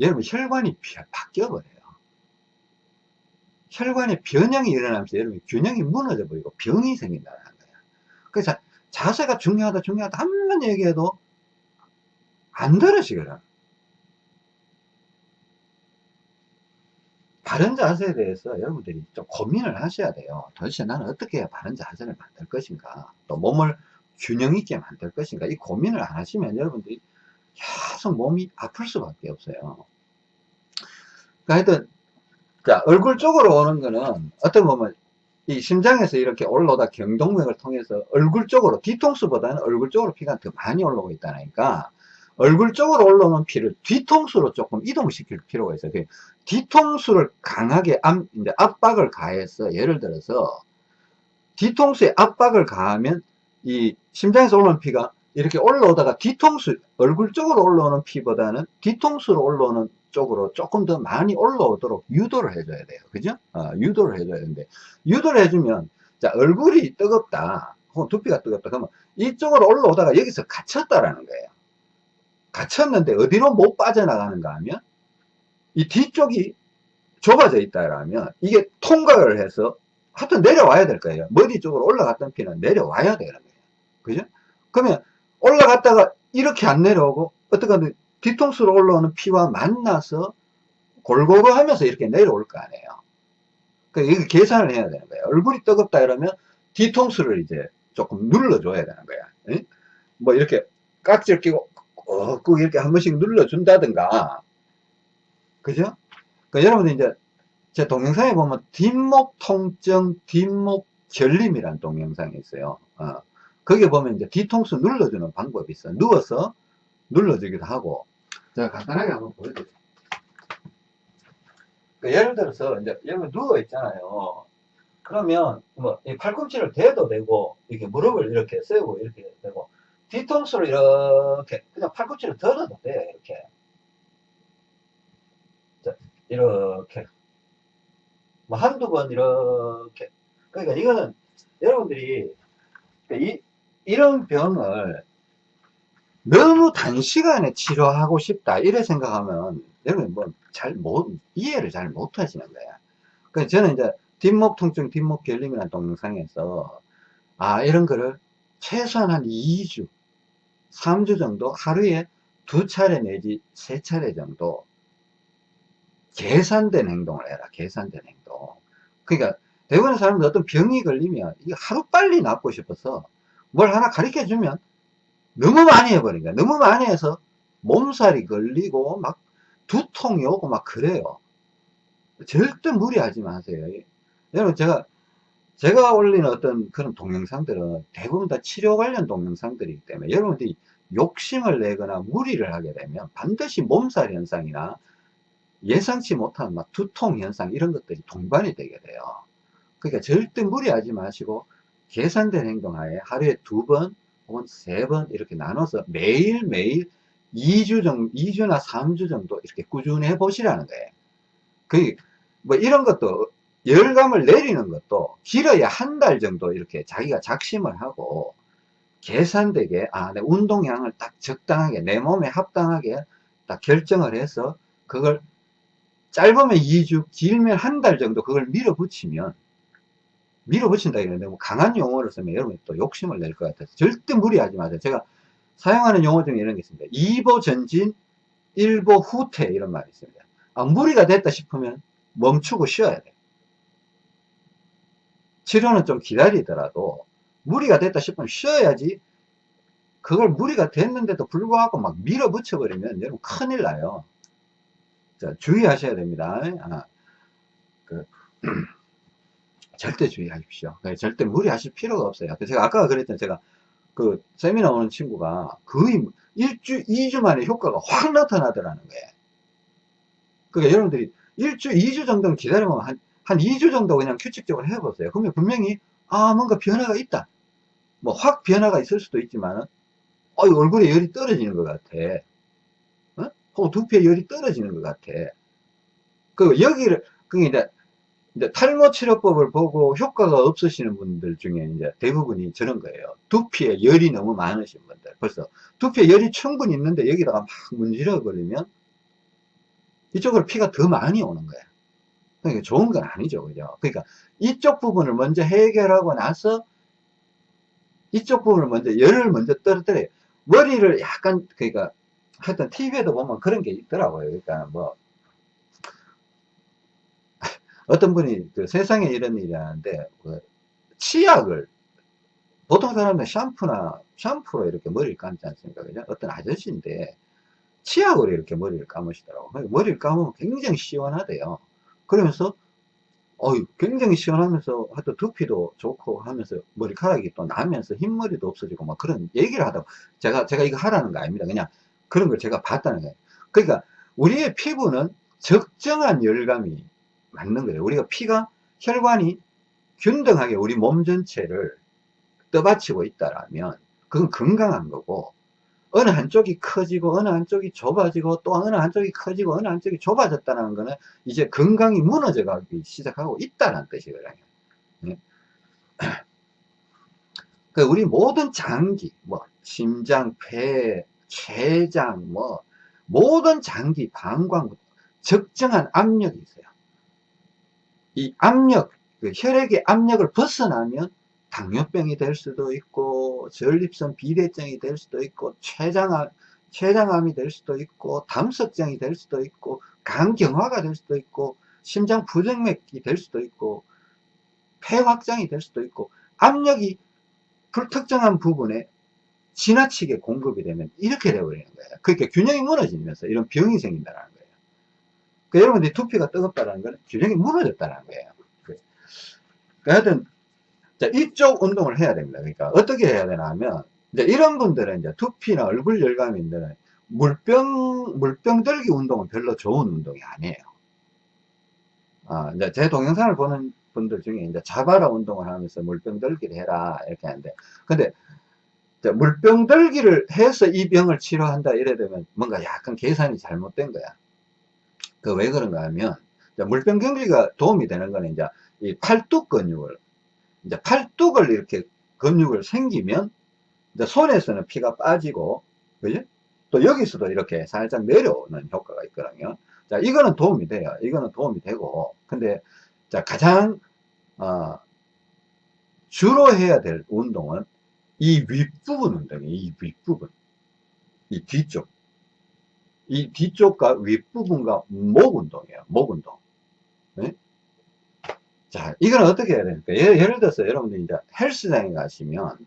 여러분 혈관이 바뀌어 버려요. 혈관의 변형이 일어나면서 여러분 균형이 무너져 버리고 병이 생긴다는 거예요. 그래서 자세가 중요하다 중요하다 한번 얘기해도 안 들으시거든 바른 자세에 대해서 여러분들이 좀 고민을 하셔야 돼요. 도대체 나는 어떻게 바른 자세를 만들 것인가 또 몸을 균형 있게 만들 것인가 이 고민을 안 하시면 여러분들이 계속 몸이 아플 수밖에 없어요. 그러니까 하여튼 자 얼굴 쪽으로 오는 거는 어떤 보면 이 심장에서 이렇게 올라오다 경동맥을 통해서 얼굴 쪽으로 뒤통수보다는 얼굴 쪽으로 피가 더 많이 올라오고 있다니까 얼굴 쪽으로 올라오는 피를 뒤통수로 조금 이동시킬 필요가 있어요. 그 뒤통수를 강하게 압, 이제 압박을 가해서 예를 들어서 뒤통수에 압박을 가하면 이 심장에서 올라오는 피가 이렇게 올라오다가 뒤통수 얼굴 쪽으로 올라오는 피보다는 뒤통수로 올라오는 쪽으로 조금 더 많이 올라오도록 유도를 해줘야 돼요. 그죠? 어, 유도를 해줘야 되는데, 유도를 해주면, 자, 얼굴이 뜨겁다. 혹은 두피가 뜨겁다. 그러면 이쪽으로 올라오다가 여기서 갇혔다라는 거예요. 갇혔는데 어디로 못 빠져나가는가 하면, 이 뒤쪽이 좁아져 있다라면, 이게 통과를 해서, 하여튼 내려와야 될 거예요. 머리 쪽으로 올라갔던 피는 내려와야 되는 거예요. 그죠? 그러면 올라갔다가 이렇게 안 내려오고, 어떻게든 뒤통수로 올라오는 피와 만나서 골고루 하면서 이렇게 내려올 거 아니에요. 그러니까 이거 계산을 해야 되는 거예요. 얼굴이 뜨겁다 이러면 뒤통수를 이제 조금 눌러줘야 되는 거야. 에? 뭐 이렇게 깍지를 끼고 꾹 이렇게 한 번씩 눌러준다든가. 그죠? 그러니까 여러분들 이제 제 동영상에 보면 뒷목 통증, 뒷목 결림이라는 동영상이 있어요. 어. 거기에 보면 이제 뒤통수 눌러주는 방법이 있어. 요 누워서 눌러주기도 하고, 제가 간단하게 한번 보여드릴게요. 그러니까 예를 들어서, 이제 여기 누워 있잖아요. 그러면, 뭐, 이 팔꿈치를 대도 되고, 이렇게 무릎을 이렇게 세우고, 이렇게 되고, 뒤통수를 이렇게, 그냥 팔꿈치를 들어도 돼, 이렇게. 자, 이렇게. 뭐, 한두 번 이렇게. 그러니까 이거는, 여러분들이, 이, 이런 병을 너무 단시간에 치료하고 싶다. 이래 생각하면 여러분 뭐잘 못 이해를 잘 못하시는 거야. 그래서 저는 이제 뒷목 통증 뒷목 결림이라는 동영상에서 아 이런 거를 최소한 한 2주 3주 정도 하루에 두 차례 내지 세 차례 정도 계산된 행동을 해라. 계산된 행동. 그러니까 대부분의 사람들 어떤 병이 걸리면 하루 빨리 낫고 싶어서 뭘 하나 가르쳐 주면 너무 많이 해버리니까 너무 많이 해서 몸살이 걸리고 막 두통이 오고 막 그래요. 절대 무리하지 마세요. 여러분 제가 제가 올리는 어떤 그런 동영상들은 대부분 다 치료 관련 동영상들이기 때문에 여러분들이 욕심을 내거나 무리를 하게 되면 반드시 몸살 현상이나 예상치 못한 막 두통 현상 이런 것들이 동반이 되게 돼요. 그러니까 절대 무리하지 마시고 계산된 행동하에 하루에 두 번 혹은 세 번 이렇게 나눠서 매일매일 2주 정도, 2주나 3주 정도 이렇게 꾸준히 해 보시라는 거예요. 그, 뭐 이런 것도, 열감을 내리는 것도 길어야 한 달 정도 이렇게 자기가 작심을 하고 계산되게, 아, 내 운동량을 딱 적당하게, 내 몸에 합당하게 딱 결정을 해서 그걸 짧으면 2주, 길면 한 달 정도 그걸 밀어붙이면 밀어붙인다 이러는데 뭐 강한 용어를 쓰면 여러분이 또 욕심을 낼 것 같아서 절대 무리하지 마세요. 제가 사용하는 용어 중에 이런 게 있습니다. 2보 전진, 1보 후퇴 이런 말이 있습니다. 아, 무리가 됐다 싶으면 멈추고 쉬어야 돼. 치료는 좀 기다리더라도 무리가 됐다 싶으면 쉬어야지 그걸 무리가 됐는데도 불구하고 막 밀어붙여 버리면 여러분 큰일 나요. 자, 주의하셔야 됩니다. 아, 그 [CLEARS THROAT] 절대 주의하십시오. 네, 절대 무리하실 필요가 없어요. 제가 아까 그랬던 제가 그 세미나 오는 친구가 거의 일주, 2주 만에 효과가 확 나타나더라는 거예요. 그러니까 여러분들이 일주, 2주 정도는 기다려보면 한, 한 2주 정도 그냥 규칙적으로 해보세요. 그러면 분명히, 아, 뭔가 변화가 있다. 뭐, 확 변화가 있을 수도 있지만은, 어, 얼굴에 열이 떨어지는 것 같아. 어? 혹은 두피에 열이 떨어지는 것 같아. 그, 여기를, 그게 이제, 이제 탈모 치료법을 보고 효과가 없으시는 분들 중에 이제 대부분이 저런 거예요. 두피에 열이 너무 많으신 분들. 벌써 두피에 열이 충분히 있는데 여기다가 막 문지러 버리면 이쪽으로 피가 더 많이 오는 거야. 그러니까 좋은 건 아니죠. 그죠? 그러니까 이쪽 부분을 먼저 해결하고 나서 이쪽 부분을 먼저 열을 먼저 떨어뜨려요. 머리를 약간 그러니까 하여튼 TV에도 보면 그런 게 있더라고요. 그러니까 뭐 어떤 분이 그 세상에 이런 일이 하는데 그 치약을 보통 사람들은 샴푸나 샴푸로 이렇게 머리를 감지 않습니까? 그죠? 어떤 아저씨인데 치약으로 이렇게 머리를 감으시더라고. 머리를 감으면 굉장히 시원하대요. 그러면서, 어유 굉장히 시원하면서, 하여튼 두피도 좋고 하면서 머리카락이 또 나면서 흰머리도 없어지고 막 그런 얘기를 하다가 제가, 제가 이거 하라는 거 아닙니다. 그냥 그런 걸 제가 봤다는 거예요. 그러니까 우리의 피부는 적정한 열감이 맞는 거예요. 우리가 피가, 혈관이 균등하게 우리 몸 전체를 떠받치고 있다라면 그건 건강한 거고 어느 한쪽이 커지고 어느 한쪽이 좁아지고 또 어느 한쪽이 커지고 어느 한쪽이 좁아졌다는 것은 이제 건강이 무너져 가기 시작하고 있다는 뜻이거든요. 네. [CLEARS THROAT] 그 우리 모든 장기, 뭐 심장, 폐, 췌장, 뭐 모든 장기, 방광 적정한 압력이 있어요. 이 압력, 그 혈액의 압력을 벗어나면 당뇨병이 될 수도 있고 전립선 비대증이 될 수도 있고 췌장암, 췌장암이 될 수도 있고 담석장이 될 수도 있고 간경화가 될 수도 있고 심장 부정맥이 될 수도 있고 폐 확장이 될 수도 있고 압력이 불특정한 부분에 지나치게 공급이 되면 이렇게 되어버리는 거예요. 그러니까 균형이 무너지면서 이런 병이 생긴다는 거예요. 그러니까 여러분들이 두피가 뜨겁다는 건 균형이 무너졌다는 거예요. 그러니까 하여튼 자, 이쪽 운동을 해야 됩니다. 그러니까 어떻게 해야 되나 하면 이제 이런 분들은 이제 두피나 얼굴 열감인들은 물병 물병 들기 운동은 별로 좋은 운동이 아니에요. 아, 이제 제 동영상을 보는 분들 중에 이제 자바라 운동을 하면서 물병 들기를 해라 이렇게 하는데 근데 물병 들기를 해서 이 병을 치료한다 이래 되면 뭔가 약간 계산이 잘못된 거야. 그 왜 그런가 하면 물병 경기가 도움이 되는 거는 이제 이 팔뚝 근육을 이제 팔뚝을 이렇게 근육을 생기면 이제 손에서는 피가 빠지고 그지? 또 여기서도 이렇게 살짝 내려오는 효과가 있거든요. 자, 이거는 도움이 돼요. 이거는 도움이 되고 근데 자 가장 어, 주로 해야 될 운동은 이 윗부분 운동이에요. 이 윗부분. 이 뒤쪽. 이 뒤쪽과 윗부분과 목 운동이에요. 목 운동. 네? 자, 이거는 어떻게 해야 됩니까? 예를, 예를 들어서 여러분들 이제 헬스장에 가시면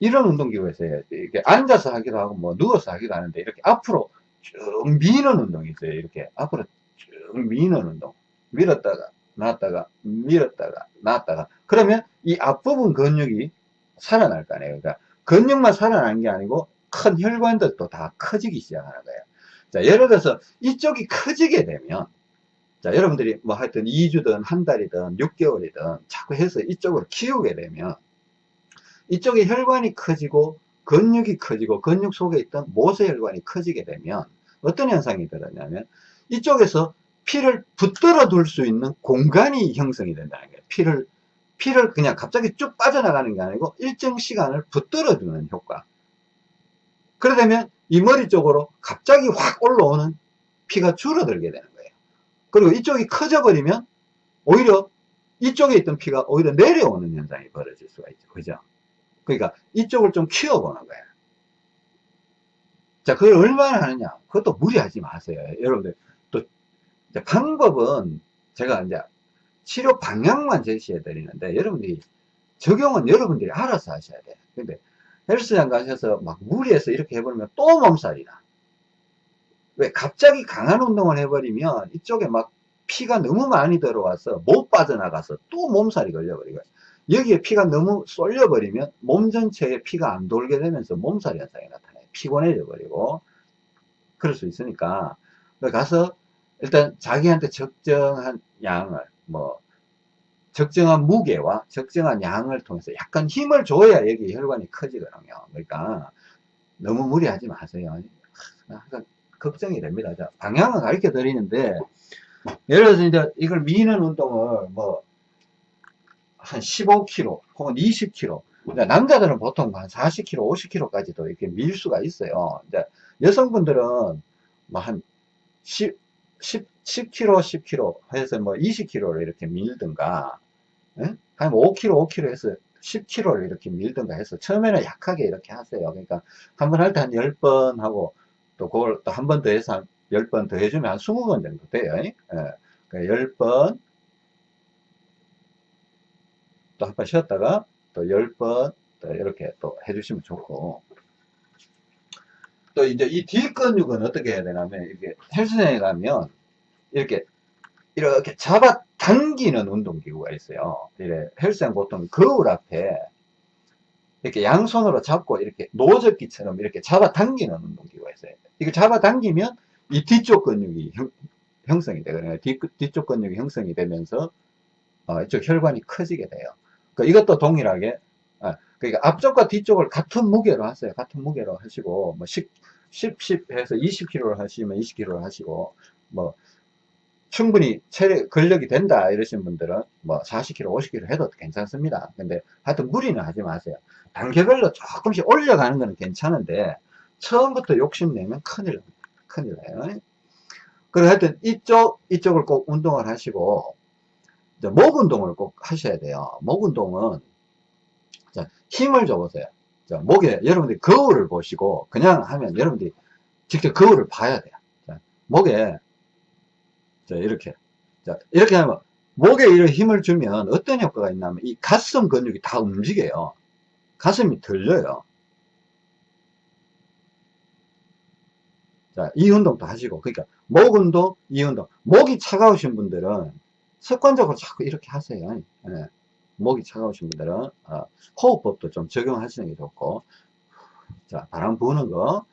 이런 운동기구에서 이렇게 앉아서 하기도 하고 뭐 누워서 하기도 하는데 이렇게 앞으로 쭉 미는 운동이 있어요. 이렇게 앞으로 쭉 미는 운동. 밀었다가 놨다가 밀었다가 놨다가 그러면 이 앞부분 근육이 살아날 거 아니에요. 그러니까 근육만 살아나는 게 아니고 큰 혈관들도 다 커지기 시작하는 거예요. 자, 예를 들어서 이쪽이 커지게 되면 자, 여러분들이 뭐 하여튼 2주든 한 달이든 6개월이든 자꾸 해서 이쪽으로 키우게 되면 이쪽에 혈관이 커지고 근육이 커지고 근육 속에 있던 모세혈관이 커지게 되면 어떤 현상이 들었냐면 이쪽에서 피를 붙들어 둘 수 있는 공간이 형성이 된다는 거예요. 피를, 피를 그냥 갑자기 쭉 빠져나가는 게 아니고 일정 시간을 붙들어 주는 효과. 그러려면 이 머리 쪽으로 갑자기 확 올라오는 피가 줄어들게 되는 거예요. 그리고 이쪽이 커져 버리면 오히려 이쪽에 있던 피가 오히려 내려오는 현상이 벌어질 수가 있죠. 그죠? 그러니까 이쪽을 좀 키워보는 거예요. 자, 그걸 얼마나 하느냐? 그것도 무리하지 마세요. 여러분들, 또, 방법은 제가 이제 치료 방향만 제시해 드리는데, 여러분들이 적용은 여러분들이 알아서 하셔야 돼요. 근데 헬스장 가셔서 막 무리해서 이렇게 해버리면 또 몸살이다. 왜 갑자기 강한 운동을 해버리면 이쪽에 막 피가 너무 많이 들어와서 못 빠져나가서 또 몸살이 걸려버리고 여기에 피가 너무 쏠려버리면 몸 전체에 피가 안 돌게 되면서 몸살이 현상이 나타나요. 피곤해져 버리고 그럴 수 있으니까 가서 일단 자기한테 적정한 양을 뭐 적정한 무게와 적정한 양을 통해서 약간 힘을 줘야 여기 혈관이 커지거든요. 그러니까 너무 무리하지 마세요. 항상 걱정이 됩니다. 자, 방향은 가르쳐 드리는데 예를 들어서 이제 이걸 미는 운동을 뭐 한 15kg 혹은 20kg 남자들은 보통 한 40kg, 50kg까지도 이렇게 밀 수가 있어요. 이제 여성분들은 뭐 한 10, 10, 10kg, 10kg 해서 뭐 20kg를 이렇게 밀든가, 예? 한 5kg, 5kg 해서 10kg를 이렇게 밀든가 해서 처음에는 약하게 이렇게 하세요. 그러니까 한 번 할 때 한 10번 하고 또 그걸 또 한 번 더 해서 한 10번 더 해주면 한 20번 정도 돼요. 예? 그러니까 10번 또 한 번 쉬었다가 또 10번 또 이렇게 또 해주시면 좋고 또 이제 이 뒷 근육은 어떻게 해야 되냐면 이렇게 헬스장에 가면 이렇게 이렇게 잡아 당기는 운동기구가 있어요. 이래 헬스장 보통 거울 앞에 이렇게 양손으로 잡고 이렇게 노젓기처럼 이렇게 잡아 당기는 운동기구가 있어요. 이거 잡아 당기면 이 뒤쪽 근육이 형, 성이 되거든요. 뒤, 뒤쪽 근육이 형성이 되면서 어, 이쪽 혈관이 커지게 돼요. 그 이것도 동일하게 아, 그러니까 앞쪽과 뒤쪽을 같은 무게로 하세요. 같은 무게로 하시고 뭐 10, 10, 10 해서 20kg를 하시면 20kg를 하시고 뭐 충분히 체력 근력이 된다 이러신 분들은 뭐 40kg, 50kg 해도 괜찮습니다. 근데 하여튼 무리는 하지 마세요. 단계별로 조금씩 올려가는 거는 괜찮은데 처음부터 욕심내면 큰일. 큰일 나요. 그리고 하여튼 이쪽, 이쪽을 꼭 운동을 하시고 목 운동을 꼭 하셔야 돼요. 목 운동은 자, 힘을 줘보세요. 자, 목에 여러분들이 거울을 보시고 그냥 하면 여러분들이 직접 거울을 봐야 돼요. 자, 목에 자, 이렇게. 자, 이렇게 하면, 목에 이런 힘을 주면 어떤 효과가 있냐면, 이 가슴 근육이 다 움직여요. 가슴이 들려요. 자, 이 운동도 하시고, 그러니까, 목 운동, 이 운동. 목이 차가우신 분들은 습관적으로 자꾸 이렇게 하세요. 네. 목이 차가우신 분들은, 어, 호흡법도 좀 적용하시는 게 좋고, 자, 바람 부는 거,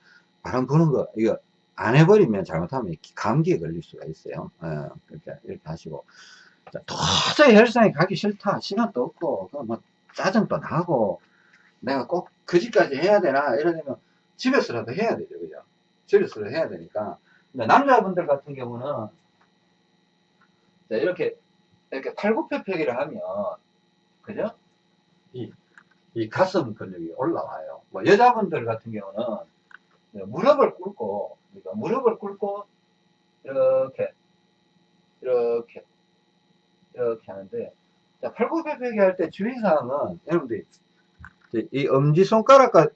바람 부는 거, 이거, 안 해버리면 잘못하면 감기에 걸릴 수가 있어요. 예, 그렇게 이렇게 하시고 자, 도저히 헬스장에 가기 싫다. 시간도 없고 뭐 짜증도 나고 내가 꼭 그 집까지 해야 되나 이러면 집에서라도 해야 되죠. 그죠? 집에서라도 해야 되니까 남자분들 같은 경우는 자, 이렇게 이렇게 팔굽혀펴기를 하면 그죠? 이, 이 가슴 근육이 올라와요. 뭐 여자분들 같은 경우는 무릎을 꿇고 그러니까 무릎을 꿇고 이렇게 이렇게 이렇게 하는데 자 팔굽혀펴기 할 때 주의사항은 여러분들이 이 엄지손가락과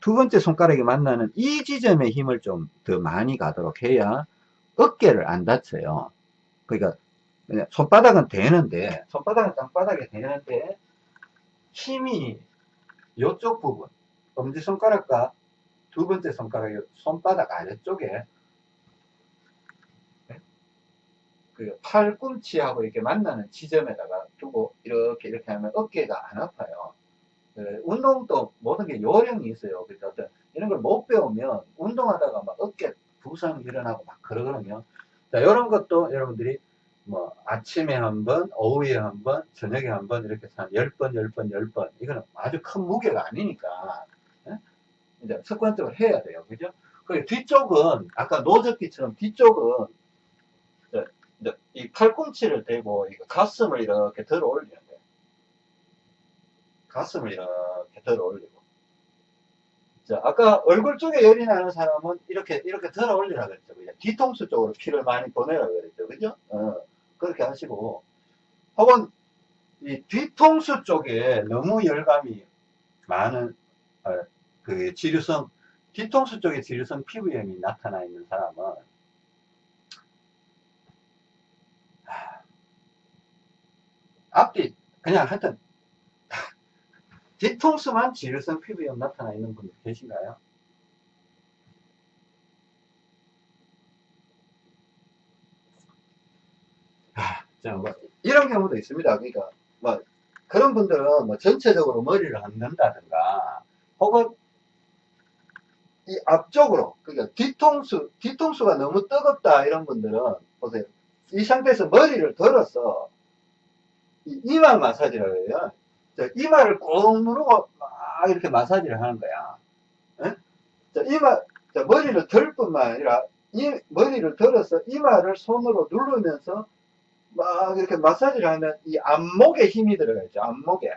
두 번째 손가락이 만나는 이 지점에 힘을 좀 더 많이 가도록 해야 어깨를 안 다쳐요. 그러니까 손바닥은 되는데 손바닥은 땅바닥에 되는데 힘이 이쪽 부분 엄지손가락과 두 번째 손가락이 손바닥 아래쪽에 네? 그 팔꿈치하고 이렇게 만나는 지점에다가 두고 이렇게 이렇게 하면 어깨가 안 아파요. 그 운동도 모든 게 요령이 있어요. 그러니까 어떤 이런 걸 못 배우면 운동하다가 막 어깨 부상 일어나고 막 그러거든요. 자, 이런 것도 여러분들이 뭐 아침에 한 번, 오후에 한 번, 저녁에 한 번 이렇게 한 10번, 10번, 10번 이거는 아주 큰 무게가 아니니까 이제 습관적으로 해야 돼요. 그죠? 그 뒤쪽은 아까 노젓기처럼 뒤쪽은 이제, 이제 이 팔꿈치를 대고 가슴을 이렇게 들어 올리는 거예요. 가슴을 이렇게 들어 올리고. 자, 아까 얼굴 쪽에 열이 나는 사람은 이렇게 이렇게 들어 올리라 그랬죠. 그죠? 뒤통수 쪽으로 피를 많이 보내라 그랬죠. 그죠? 어, 그렇게 하시고 혹은 이 뒤통수 쪽에 너무 열감이 많은 어, 그 지류성 뒤통수 쪽에 지류성 피부염이 나타나 있는 사람은 앞뒤 그냥 하여튼 [LAUGHS] 뒤통수만 지류성 피부염 나타나 있는 분들 계신가요? 자, 뭐 이런 경우도 있습니다. 그러니까 뭐 그런 분들은 뭐 전체적으로 머리를 얹는다든가 혹은 이 앞쪽으로 그러니까 뒤통수 뒤통수가 너무 뜨겁다 이런 분들은 보세요 이 상태에서 머리를 들어서 이 이마 마사지라고 해요 자, 이마를 꾹 누르고 막 이렇게 마사지를 하는 거야 예? 자, 이마 자, 머리를 들 뿐만 아니라 이 머리를 들어서 이마를 손으로 누르면서 막 이렇게 마사지를 하면 이 안목에 힘이 들어가 있죠. 안목에.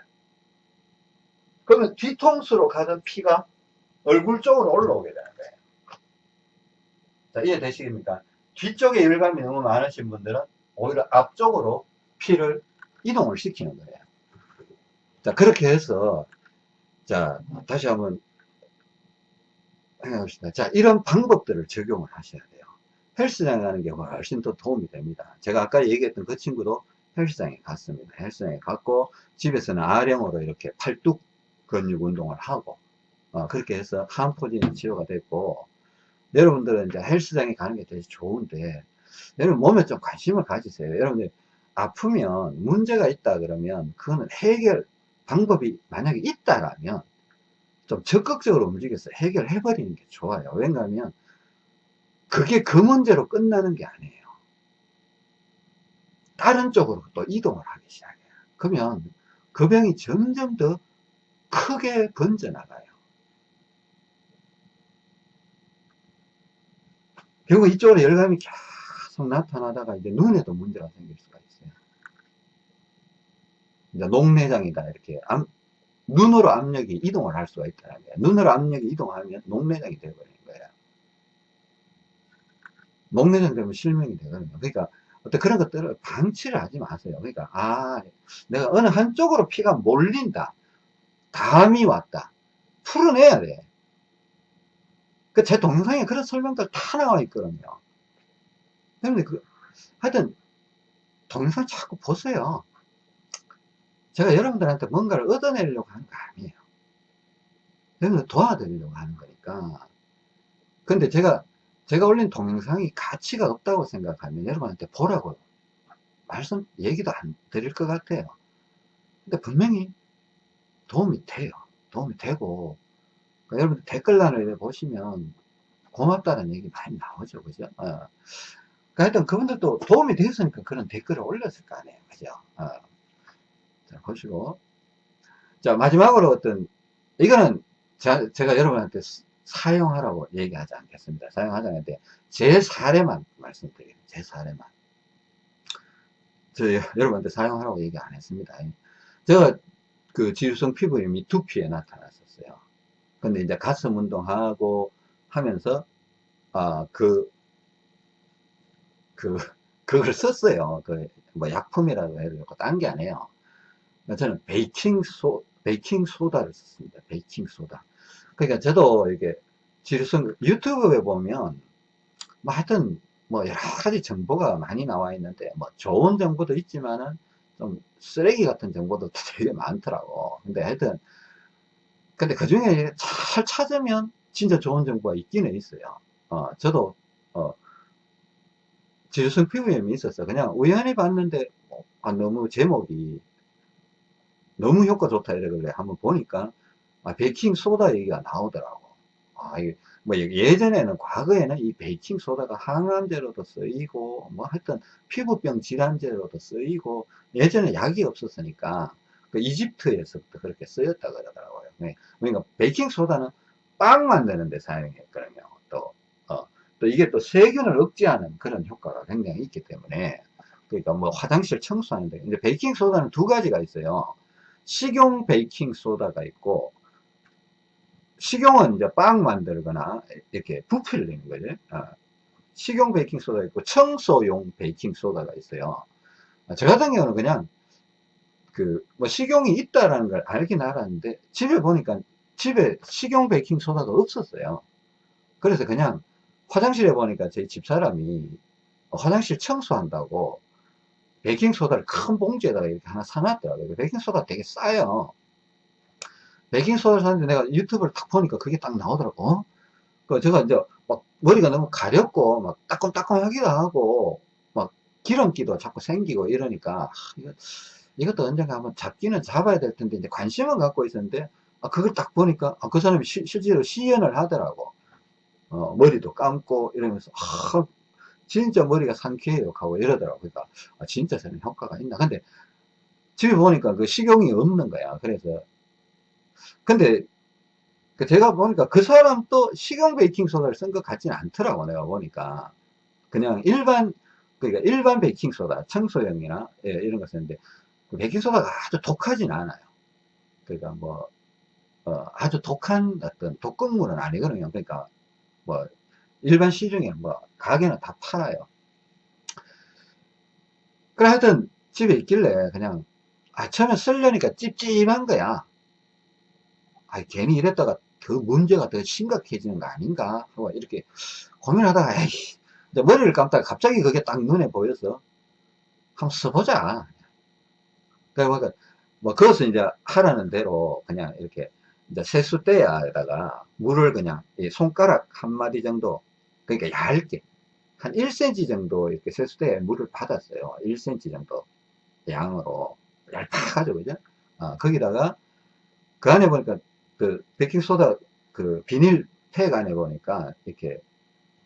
그러면 뒤통수로 가던 피가 얼굴 쪽으로 올라오게 되는 거예요. 자, 이해되시겠습니까? 뒤쪽에 열감이 너무 많으신 분들은 오히려 앞쪽으로 피를 이동을 시키는 거예요. 자, 그렇게 해서, 자, 다시 한번 해봅시다. 자, 이런 방법들을 적용을 하셔야 돼요. 헬스장 가는 게 훨씬 더 도움이 됩니다. 제가 아까 얘기했던 그 친구도 헬스장에 갔습니다. 헬스장에 갔고 집에서는 아령으로 이렇게 팔뚝 근육 운동을 하고 어, 그렇게 해서 한 포진이 치료가 됐고 여러분들은 이제 헬스장에 가는 게 되게 좋은데 여러분 몸에 좀 관심을 가지세요. 여러분들 아프면 문제가 있다 그러면 그거는 해결 방법이 만약에 있다라면 좀 적극적으로 움직여서 해결해 버리는 게 좋아요. 왜냐하면 그게 그 문제로 끝나는 게 아니에요. 다른 쪽으로 또 이동을 하기 시작해요. 그러면 그 병이 점점 더 크게 번져나가요. 결국 이쪽으로 열감이 계속 나타나다가 이제 눈에도 문제가 생길 수가 있어요. 이제 녹내장이다 이렇게 암, 눈으로 압력이 이동을 할 수가 있다는 거예요. 눈으로 압력이 이동하면 녹내장이 되어버리는 거예요. 녹내장 되면 실명이 되거든요. 그러니까 어떤 그런 것들을 방치를 하지 마세요. 그러니까 아 내가 어느 한쪽으로 피가 몰린다. 감이 왔다. 풀어내야 돼. 그 제 동영상에 그런 설명들 다 나와 있거든요. 근데 그 하여튼 동영상 자꾸 보세요. 제가 여러분들한테 뭔가를 얻어내려고 하는 거 아니에요. 여러분들 도와드리려고 하는 거니까. 근데 제가, 제가 올린 동영상이 가치가 없다고 생각하면 여러분한테 보라고 말씀, 얘기도 안 드릴 것 같아요. 근데 분명히 도움이 돼요. 도움이 되고, 그러니까 여러분들 댓글란을 보시면 고맙다는 얘기 많이 나오죠. 그죠? 어. 그러니까 하여튼 그분들도 도움이 되었으니까 그런 댓글을 올렸을 거 아니에요. 그죠? 어. 자, 보시고. 자, 마지막으로 어떤, 이거는 자, 제가 여러분한테 사용하라고 얘기하지 않겠습니다. 사용하지 않는데, 제 사례만 말씀드려요. 제 사례만. 저 여러분한테 사용하라고 얘기 안 했습니다. 제가 그 지루성 피부염이 두피에 나타났었어요. 근데 이제 가슴 운동하고 하면서, 아, 그, 그, [LAUGHS] 그걸 썼어요. 그, 뭐 약품이라고 해도 되고, 딴 게 아니에요. 저는 베이킹 소, 베이킹 소다를 썼습니다. 베이킹 소다. 그러니까 저도 이게 지루성 유튜브에 보면 뭐 하여튼 뭐 여러 가지 정보가 많이 나와 있는데 뭐 좋은 정보도 있지만은 좀 쓰레기 같은 정보도 [LAUGHS] 되게 많더라고. 근데 하여튼 근데 그 중에 잘 찾으면 진짜 좋은 정보가 있기는 있어요. 어, 저도 어, 지루성 피부염이 있었어. 그냥 우연히 봤는데 어, 아, 너무 제목이 너무 효과 좋다 이러길래 한번 보니까 아, 베이킹 소다 얘기가 나오더라고. 아, 뭐 예전에는 과거에는 이 베이킹 소다가 항암제로도 쓰이고 뭐 하여튼 피부병 질환제로도 쓰이고 예전에 약이 없었으니까 그 이집트에서부터 그렇게 쓰였다 그러더라고요. 네. 그러니까 베이킹 소다는 빵 만드는 데 사용했거든요. 또, 어, 또 이게 또 세균을 억제하는 그런 효과가 굉장히 있기 때문에 그러니까 뭐 화장실 청소하는데 이제 베이킹 소다는 두 가지가 있어요. 식용 베이킹 소다가 있고 식용은 이제 빵 만들거나 이렇게 부피를 내는 거죠. 어. 식용 베이킹 소다 있고 청소용 베이킹 소다가 있어요. 어, 저 같은 경우는 그냥 그 뭐 식용이 있다라는 걸 알긴 알았는데 집에 보니까 집에 식용 베이킹 소다가 없었어요. 그래서 그냥 화장실에 보니까 저희 집사람이 화장실 청소한다고 베이킹 소다를 큰 봉지에다가 이렇게 하나 사놨더라고요. 베이킹 소다 되게 싸요. 베이킹 소다를 샀는데 내가 유튜브를 딱 보니까 그게 딱 나오더라고. 어? 그 제가 이제 막 머리가 너무 가렵고 막 따끔따끔하기도 하고 막 기름기도 자꾸 생기고 이러니까 아, 이거 이것도 언젠가 한번 잡기는 잡아야 될 텐데 이제 관심은 갖고 있었는데 아, 그걸 딱 보니까 아, 그 사람이 시, 실제로 시연을 하더라고. 어, 머리도 감고 이러면서 아, 진짜 머리가 상쾌해요. 하고 이러더라고. 그러니까 아, 진짜 저는 효과가 있나. 근데 집에 보니까 그 식용이 없는 거야. 그래서. 근데 그 제가 보니까 그 사람도 식용 베이킹 소다를 쓴 것 같지는 않더라고 내가 보니까. 그냥 일반 그러니까 일반 베이킹 소다 청소용이나 예, 이런 거 쓰는데 그 베이킹소다가 아주 독하진 않아요. 그러니까 뭐 어, 아주 독한 어떤 독극물은 아니거든요. 그러니까 뭐 일반 시중에 뭐 가게는 다 팔아요. 그래 하여튼 집에 있길래 그냥 아 처음에 쓰려니까 찝찝한 거야. 아 괜히 이랬다가 그 문제가 더 심각해지는 거 아닌가? 하고 이렇게 고민하다가 에이 머리를 감다가 갑자기 그게 딱 눈에 보여서 한번 써보자 그러니까 뭐 그것은 이제 하라는 대로 그냥 이렇게 이제 세수대야에다가 물을 그냥 손가락 한 마디 정도 그러니까 얇게 한 1cm 정도 이렇게 세수대에 물을 받았어요 1cm 정도 양으로 얇다가지고 그죠 어, 거기다가 그 안에 보니까 그 베이킹소다 그 비닐 팩 안에 보니까 이렇게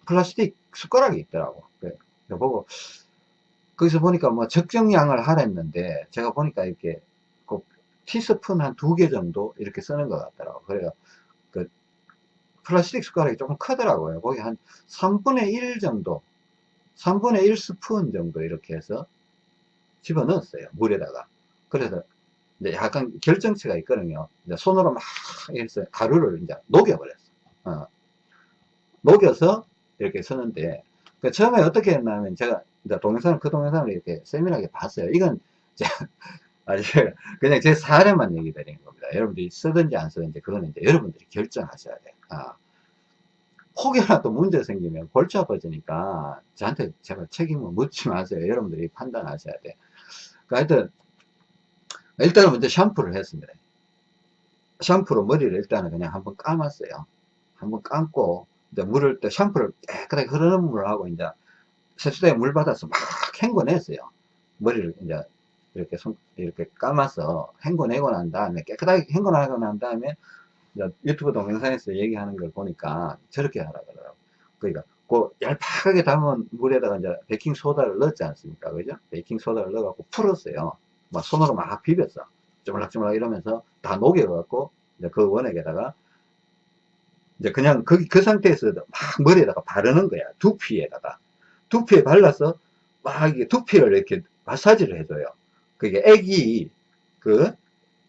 플라스틱 숟가락이 있더라고. 그래 보고 거기서 보니까 뭐 적정량을 하랬는데 제가 보니까 이렇게 그 티스푼 한 두 개 정도 이렇게 쓰는 것 같더라고. 그래요. 그 플라스틱 숟가락이 조금 크더라고요. 거기 한 3분의 1 정도, 3분의 1 스푼 정도 이렇게 해서 집어 넣었어요. 물에다가. 그래서 이제 약간 결정체가 있거든요. 이제 손으로 막 해서 가루를 이제 녹여버렸어. 어. 녹여서 이렇게 쓰는데, 그 처음에 어떻게 했냐면 제가 이제 동영상을, 그 동영상을 이렇게 세밀하게 봤어요. 이건 제가, [LAUGHS] 아니, 그냥 제 사례만 얘기 드리는 겁니다. 여러분들이 쓰든지 안 쓰든지 그거는 이제 여러분들이 결정하셔야 돼요. 아. 혹여나 또 문제 생기면 골치 아파지니까 저한테 제발 책임을 묻지 마세요. 여러분들이 판단하셔야 돼. 그러니까 하여튼 일단은 먼저 샴푸를 했습니다. 샴푸로 머리를 일단은 그냥 한번 감았어요. 한번 감고, 이제 물을, 또 샴푸를 깨끗하게 흐르는 물을 하고, 이제 세수대에 물 받아서 막 헹궈냈어요. 머리를 이제 이렇게 손, 이렇게 감아서 헹궈내고 난 다음에, 깨끗하게 헹궈내고 난 다음에, 유튜브 동영상에서 얘기하는 걸 보니까 저렇게 하라 그러더라고. 그러니까, 그 얄팍하게 담은 물에다가 이제 베이킹소다를 넣었지 않습니까? 그죠? 베이킹소다를 넣어갖고 풀었어요. 막 손으로 막 비볐어. 쪼물락쪼물락 이러면서 다 녹여갖고, 이제 그 원액에다가, 이제 그냥 그, 그 상태에서 막 머리에다가 바르는 거야. 두피에다가. 두피에 발라서 막 이게 두피를 이렇게 마사지를 해줘요. 그게 액이, 그,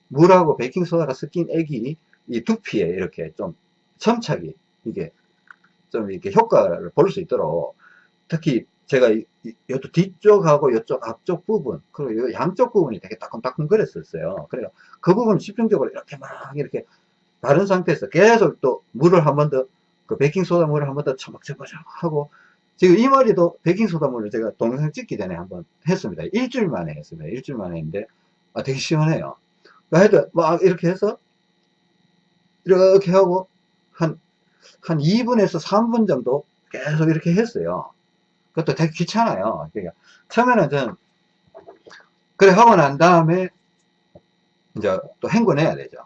물하고 베이킹소다가 섞인 액이 이 두피에 이렇게 좀 첨착이, 이게 좀 이렇게 효과를 볼 수 있도록 특히 제가 이쪽 뒤쪽하고 이쪽 앞쪽 부분 그리고 양쪽 부분이 되게 따끔따끔 그랬었어요 그래요 그 부분 집중적으로 이렇게 막 이렇게 바른 상태에서 계속 또 물을 한 번 더 그 베이킹소다 물을 한 번 더 처박처박 하고 지금 이 머리도 베이킹소다 물을 제가 동영상 찍기 전에 한번 했습니다 일주일 만에 했습니다 일주일 만에 했는데 아, 되게 시원해요 하여튼 막 이렇게 해서 이렇게 하고 한, 한 2분에서 3분 정도 계속 이렇게 했어요 그것도 되게 귀찮아요. 그러니까 처음에는 저는 그래 하고 난 다음에 이제 또 헹궈내야 되죠.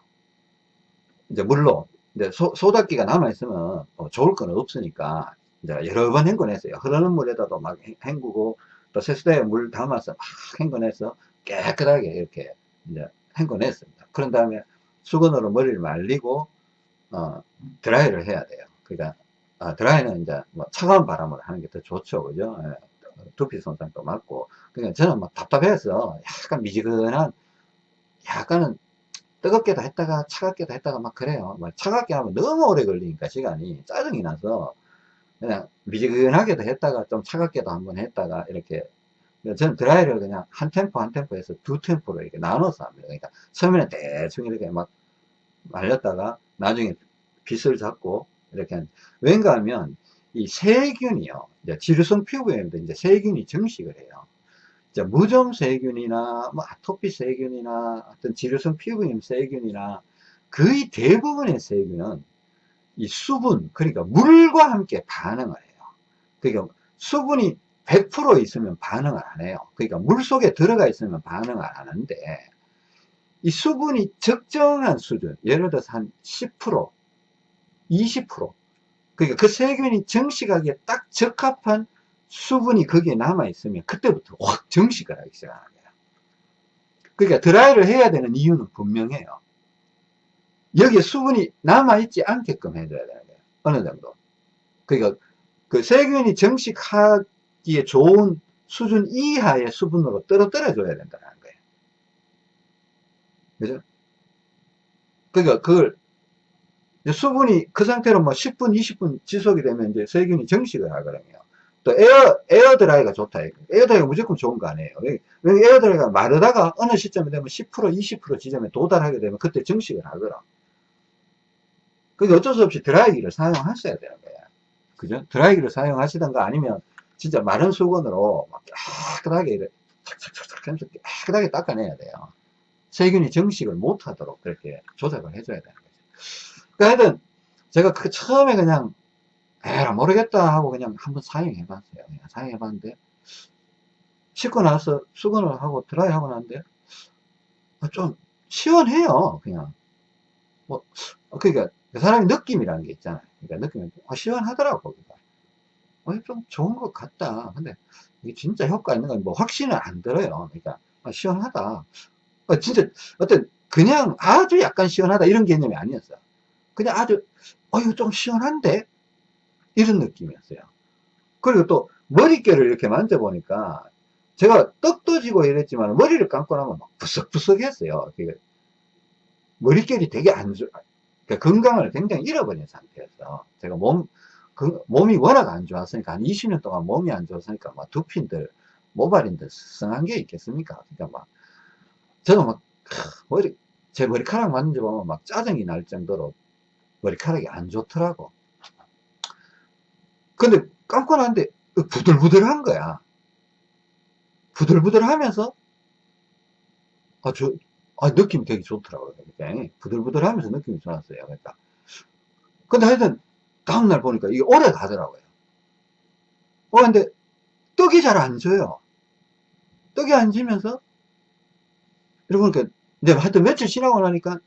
이제 물로 이제 소, 소다기가 남아 있으면 뭐 좋을 건 없으니까 이제 여러 번 헹궈냈어요. 흐르는 물에다도 막 헹구고 또 세수대에 물 담아서 막 헹궈내서 깨끗하게 이렇게 이제 헹궈냈습니다. 그런 다음에 수건으로 머리를 말리고 어, 드라이를 해야 돼요. 그러니까 아, 드라이는 이제 뭐 차가운 바람으로 하는 게 더 좋죠. 그죠? 예, 두피 손상도 맞고. 그러니까 저는 막 답답해서 약간 미지근한, 약간은 뜨겁게도 했다가 차갑게도 했다가 막 그래요. 막 차갑게 하면 너무 오래 걸리니까 시간이 짜증이 나서 그냥 미지근하게도 했다가 좀 차갑게도 한번 했다가 이렇게 저는 드라이를 그냥 한 템포 한 템포에서 두 템포로 이렇게 나눠서 합니다. 그러니까 처음에는 대충 이렇게 막 말렸다가 나중에 빗을 잡고 이렇게 왠가 하면 이 세균이요. 이제 지루성 피부염도 이제 세균이 증식을 해요. 이제 무좀 세균이나 뭐 아토피 세균이나 어떤 지루성 피부염 세균이나 거의 대부분의 세균은 이 수분 그러니까 물과 함께 반응을 해요. 그러니까 수분이 100% 있으면 반응을 안 해요. 그러니까 물 속에 들어가 있으면 반응을 안 하는데 이 수분이 적정한 수준, 예를 들어서 한 10%, 20%, 그러니까 그 세균이 정식하기에 딱 적합한 수분이 거기에 남아있으면 그때부터 확 정식을 하기 거예요. 그러니까 드라이를 해야 되는 이유는 분명해요. 여기에 수분이 남아있지 않게끔 해줘야 되는 거예요. 어느 정도. 그러니까 그 세균이 증식하기에 좋은 수준 이하의 수분으로 떨어뜨려 줘야 된다는 거예요. 그죠? 그러니까 그걸 수분이 그 상태로 뭐 10분, 20분 지속이 되면 이제 세균이 증식을 하거든요. 또 air, air dry가 좋다. air dry가 무조건 좋은 거 아니에요. 왜 air dry가 마르다가 어느 시점에 되면 10%, 20% 지점에 도달하게 되면 그때 증식을 하거든. 그게 어쩔 수 없이 드라이기를 사용하셔야 되는 거예요. 그죠? 드라이기를 사용하시던가 아니면 진짜 마른 수건으로 막 깨끗하게 이렇게 착착착착 하면서 깨끗하게 닦아내야 돼요. 세균이 증식을 못하도록 그렇게 조작을 해줘야 되는 거죠. 그러니까 하여튼 제가 그 처음에 그냥 에라 모르겠다 하고 그냥 한번 사용해 봤어요. 그냥 사용해 봤는데 씻고 나서 수건을 하고 드라이 하고 나는데 좀 시원해요. 그냥 뭐 그러니까 그 사람이 느낌이라는 게 있잖아요. 그러니까 느낌이 아, 시원하더라고. 그러니까. 어, 좀 좋은 것 같다. 근데 이게 진짜 효과 있는 건 뭐 확신은 안 들어요. 그러니까 아, 시원하다. 어, 진짜 어떤 그냥 아주 약간 시원하다 이런 개념이 아니었어요. 그냥 아주 어 이거 좀 시원한데 이런 느낌이었어요. 그리고 또 머릿결을 이렇게 만져보니까 제가 떡도 지고 이랬지만 머리를 감고 나면 막 부석부석 했어요. 머릿결이 되게 안 좋아. 그러니까 건강을 굉장히 잃어버린 상태에서 제가 몸, 그, 몸이 워낙 안 좋았으니까 한 20년 동안 몸이 안 좋았으니까 막 두핀들, 모발인들 성한 게 있겠습니까? 그러니까 막 저도 막 머리 제 머리카락 만져보면 막 짜증이 날 정도로 머리카락이 안 좋더라고. 근데 감고 나는데 부들부들한 거야. 부들부들 하면서, 아, 저, 아, 느낌이 되게 좋더라고요. 그러니까 부들부들 하면서 느낌이 좋았어요. 그러니까. 근데 하여튼, 다음날 보니까 이게 오래 가더라고요. 어, 근데, 떡이 잘 안 져요. 떡이 안 지면서, 이러고 보니까, 이제 하여튼 며칠 지나고 나니까,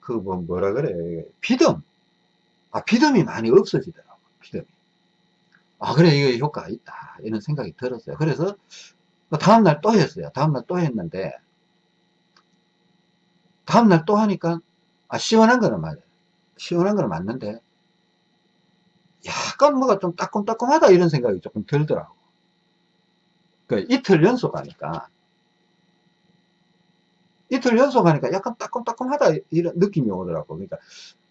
그, 뭐, 뭐라 그래. 비듬. 아, 비듬이 많이 없어지더라고. 비듬이. 아, 그래, 이거 효과가 있다. 이런 생각이 들었어요. 그래서, 다음날 또 했어요. 다음날 또 했는데, 다음날 또 하니까, 아, 시원한 거는 맞아요. 시원한 거는 맞는데, 약간 뭐가 좀 따끔따끔하다 이런 생각이 조금 들더라고. 그 이틀 연속 하니까, 이틀 연속 하니까 약간 따끔따끔하다 이런 느낌이 오더라고. 그러니까,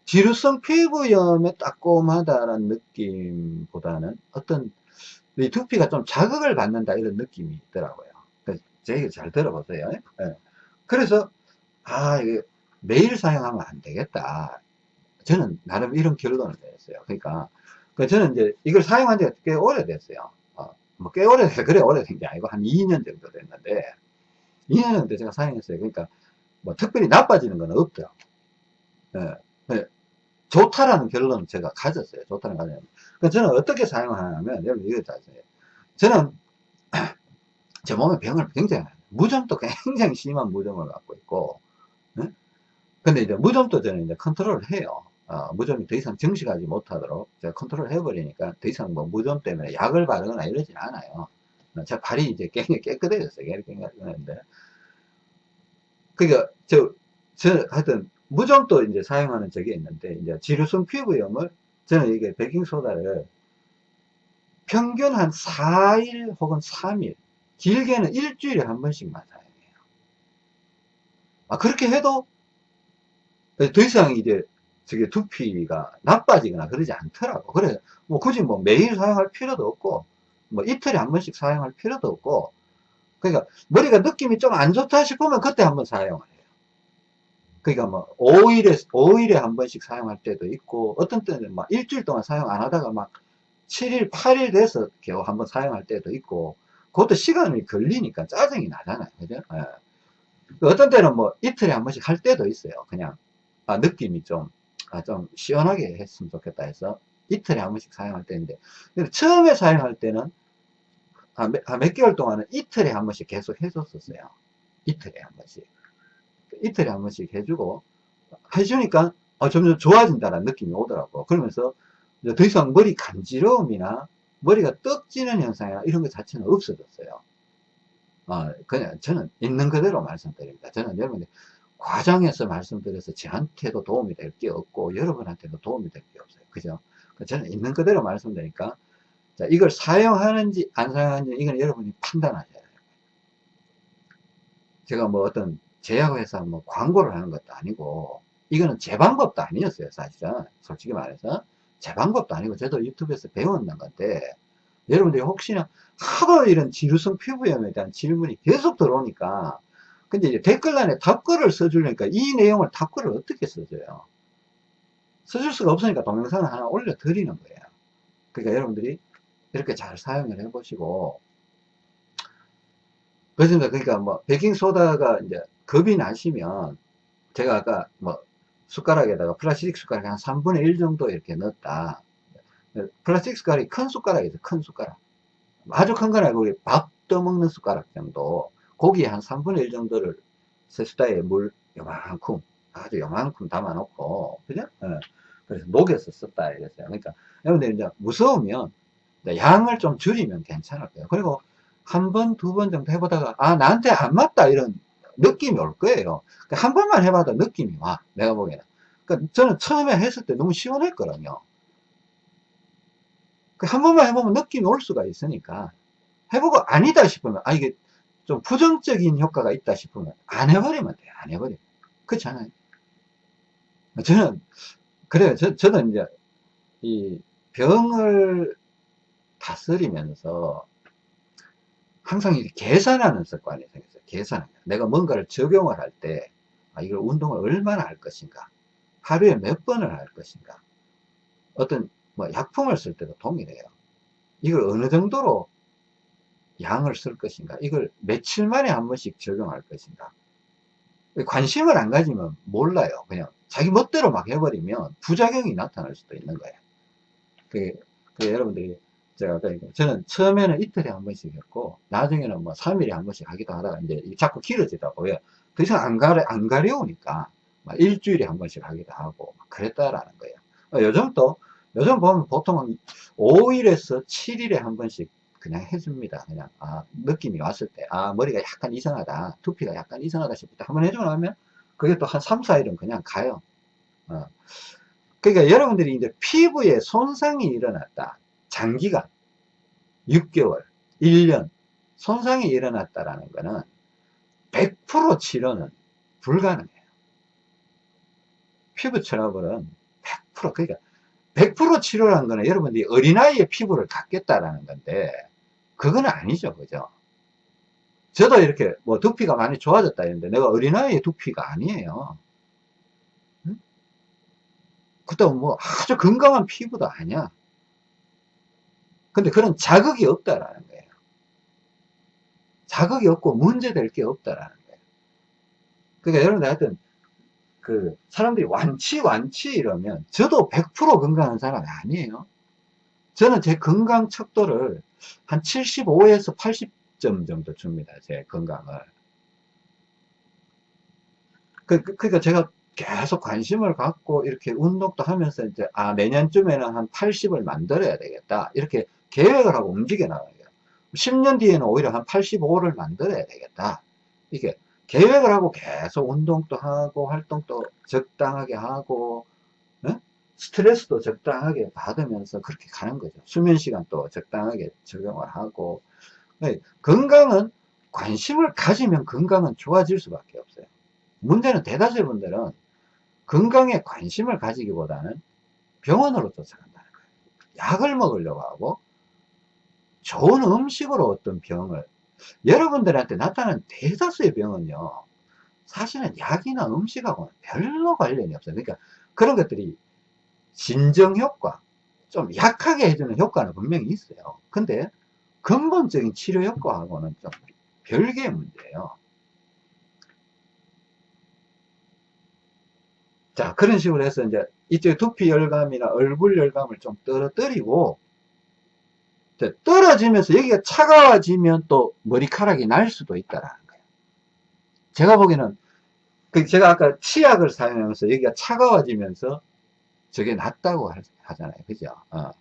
지루성 피부염에 따끔하다라는 느낌보다는 어떤 이 두피가 좀 자극을 받는다 이런 느낌이 있더라고요. 제 얘기 잘 들어보세요. 네. 그래서 아 매일 사용하면 안 되겠다. 저는 나름 이런 결론을 내렸어요. 그러니까 그 저는 이제 이걸 사용한 지가 꽤 오래됐어요. 어, 뭐꽤 오래돼서 [LAUGHS] 그래 오래된 게 아니고 한 2년 정도 됐는데 2년 정도 제가 사용했어요. 그러니까 뭐 특별히 나빠지는 건 없더라고. 네. 네. 좋다라는 결론을 제가 가졌어요. 좋다는 가졌어요. 그 저는 어떻게 사용하냐면 여러분 이거 잘 써요. 저는 [CLEARS THROAT] 제 몸에 병을 굉장히 무좀도 [LAUGHS] 굉장히 심한 무좀을 갖고 있고 네? 근데 이제 무좀도 저는 이제 컨트롤을 해요. 어, 무좀이 더 이상 증식하지 못하도록 제가 컨트롤 해버리니까 더 이상 뭐 무좀 때문에 약을 바르거나 이러진 않아요. 제 발이 이제 [LAUGHS] 깨끗해졌어요. 깨끗했는데. 그니까, 저, 저, 하여튼, 무좀도 이제 사용하는 적이 있는데, 이제 지루성 피부염을, 저는 이게 베킹소다를 평균 한 4일 혹은 3일, 길게는 일주일에 한 번씩만 사용해요. 아, 그렇게 해도 더 이상 이제 저게 두피가 나빠지거나 그러지 않더라고. 그래, 뭐 굳이 뭐 매일 사용할 필요도 없고, 뭐 이틀에 한 번씩 사용할 필요도 없고, 그러니까 머리가 느낌이 좀 안 좋다 싶으면 그때 한번 사용을 해요. 그러니까 뭐 5일에, 5일에 한 번씩 사용할 때도 있고, 어떤 때는 막 일주일 동안 사용 안 하다가 막 7일, 8일 돼서 겨우 한번 사용할 때도 있고, 그것도 시간이 걸리니까 짜증이 나잖아요. 그죠? 예. 어떤 때는 뭐 이틀에 한 번씩 할 때도 있어요. 그냥, 아, 느낌이 좀, 아, 좀 시원하게 했으면 좋겠다 해서 이틀에 한 번씩 사용할 때인데, 처음에 사용할 때는 한 몇, 한 몇 개월 동안은 이틀에 한 번씩 계속 해줬었어요. 이틀에 한 번씩. 이틀에 한 번씩 해주고, 해주니까 어, 점점 좋아진다는 느낌이 오더라고. 그러면서 더 이상 머리 간지러움이나 머리가 떡 지는 현상이나 이런 것 자체는 없어졌어요. 어, 그냥 저는 있는 그대로 말씀드립니다. 저는 여러분들 과장해서 말씀드려서 저한테도 도움이 될 게 없고 여러분한테도 도움이 될 게 없어요. 그죠? 저는 있는 그대로 말씀드리니까 자, 이걸 사용하는지 안 사용하는지 이건 여러분이 판단하셔야 돼요. 제가 뭐 어떤 제약회사 뭐 광고를 하는 것도 아니고 이거는 제 방법도 아니었어요 사실은 솔직히 말해서 제 방법도 아니고 저도 유튜브에서 배웠는 건데 여러분들이 혹시나 하도 이런 지루성 피부염에 대한 질문이 계속 들어오니까 근데 이제 댓글란에 답글을 써주려니까 이 내용을 답글을 어떻게 써줘요? 써줄 수가 없으니까 동영상을 하나 올려 드리는 거예요. 그러니까 여러분들이 이렇게 잘 사용을 해 보시고. 그렇습니다. 그러니까 뭐 베킹소다가 이제 겁이 나시면 제가 아까 뭐 숟가락에다가 플라스틱 숟가락 한 3분의 1 정도 이렇게 넣었다. 플라스틱 숟가락이 큰 숟가락이죠. 큰 숟가락. 아주 큰 건 아니고 우리 밥 떠먹는 숟가락 정도 고기 한 3분의 1 정도를 세수다에 물 요만큼 아주 요만큼 담아 놓고 그죠? 네. 그래서 녹여서 썼다 이랬어요. 그러니까 여러분들 이제 무서우면 양을 좀 줄이면 괜찮을 거예요. 그리고 한 번, 두 번 정도 해보다가 아 나한테 안 맞다 이런 느낌이 올 거예요. 그러니까 한 번만 해봐도 느낌이 와 내가 보기에는. 그러니까 저는 처음에 했을 때 너무 시원했거든요. 그한 번만 해보면 느낌이 올 수가 있으니까 해보고 아니다 싶으면 아 이게 좀 부정적인 효과가 있다 싶으면 안 해버리면 돼요. 안 해버리면 그렇지 않아요. 저는 그래요. 저, 저는 이제 이 병을 다스리면서 항상 이렇게 계산하는 습관이 생겼어요. 계산 내가 뭔가를 적용을 할 때 아, 이걸 운동을 얼마나 할 것인가? 하루에 몇 번을 할 것인가? 어떤 뭐 약품을 쓸 때도 동일해요. 이걸 어느 정도로 양을 쓸 것인가? 이걸 며칠 만에 한 번씩 적용할 것인가? 관심을 안 가지면 몰라요. 그냥 자기 멋대로 막 해버리면 부작용이 나타날 수도 있는 거예요. 그, 그 여러분들이 제가 저는 처음에는 이틀에 한 번씩 했고 나중에는 뭐 3일에 한 번씩 하기도 하다가 이제 자꾸 길어지더라고요. 더 이상 안 가려 안 가려우니까 일주일에 한 번씩 하기도 하고 그랬다라는 거예요. 요즘 또 요즘 보면 보통 한 5일에서 7일에 한 번씩 그냥 해줍니다. 그냥, 아, 느낌이 왔을 때, 아, 머리가 약간 이상하다. 두피가 약간 이상하다 싶을 때 한번 해주고 나면 그게 또 한 3, 4일은 그냥 가요. 어. 그러니까 여러분들이 이제 피부에 손상이 일어났다. 장기간, 6개월, 1년, 손상이 일어났다라는 거는 100% 치료는 불가능해요. 피부 트러블은 100% 그러니까 100% 치료라는 거는 여러분들이 어린아이의 피부를 갖겠다라는 건데 그건 아니죠 그죠? 저도 이렇게 뭐 두피가 많이 좋아졌다 했는데 내가 어린아이의 두피가 아니에요. 응? 그렇다고 뭐 아주 건강한 피부도 아니야. 근데 그런 자극이 없다라는 거예요. 자극이 없고 문제될 게 없다라는 거예요. 그러니까 여러분들 하여튼 그 사람들이 완치 완치 이러면 저도 100% 건강한 사람이 아니에요. 저는 제 건강 척도를 한 75에서 80점 정도 줍니다 제 건강을. 그, 그, 그러니까 제가 계속 관심을 갖고 이렇게 운동도 하면서 이제 아 내년쯤에는 한 80을 만들어야 되겠다. 이렇게 계획을 하고 움직여 나가요. 10년 뒤에는 오히려 한 85를 만들어야 되겠다. 이게 계획을 하고 계속 운동도 하고 활동도 적당하게 하고 네? 스트레스도 적당하게 받으면서 그렇게 가는 거죠. 수면 시간도 적당하게 적용을 하고. 네. 건강은 관심을 가지면 건강은 좋아질 수밖에 없어요. 문제는 대다수의 분들은 건강에 관심을 가지기보다는 병원으로 쫓아간다는 거예요. 약을 먹으려고 하고 좋은 음식으로 어떤 병을. 여러분들한테 나타나는 대다수의 병은요 사실은 약이나 음식하고는 별로 관련이 없어요. 그러니까 그런 것들이 진정 효과 좀 약하게 해주는 효과는 분명히 있어요 근데 근본적인 치료 효과하고는 좀 별개의 문제예요 자 그런 식으로 해서 이제 이쪽 두피 열감이나 얼굴 열감을 좀 떨어뜨리고 떨어지면서 여기가 차가워지면 또 머리카락이 날 수도 있다라는 거예요. 제가 보기에는 그 제가 아까 치약을 사용하면서 여기가 차가워지면서 저게 낫다고 하잖아요. 그죠? 어.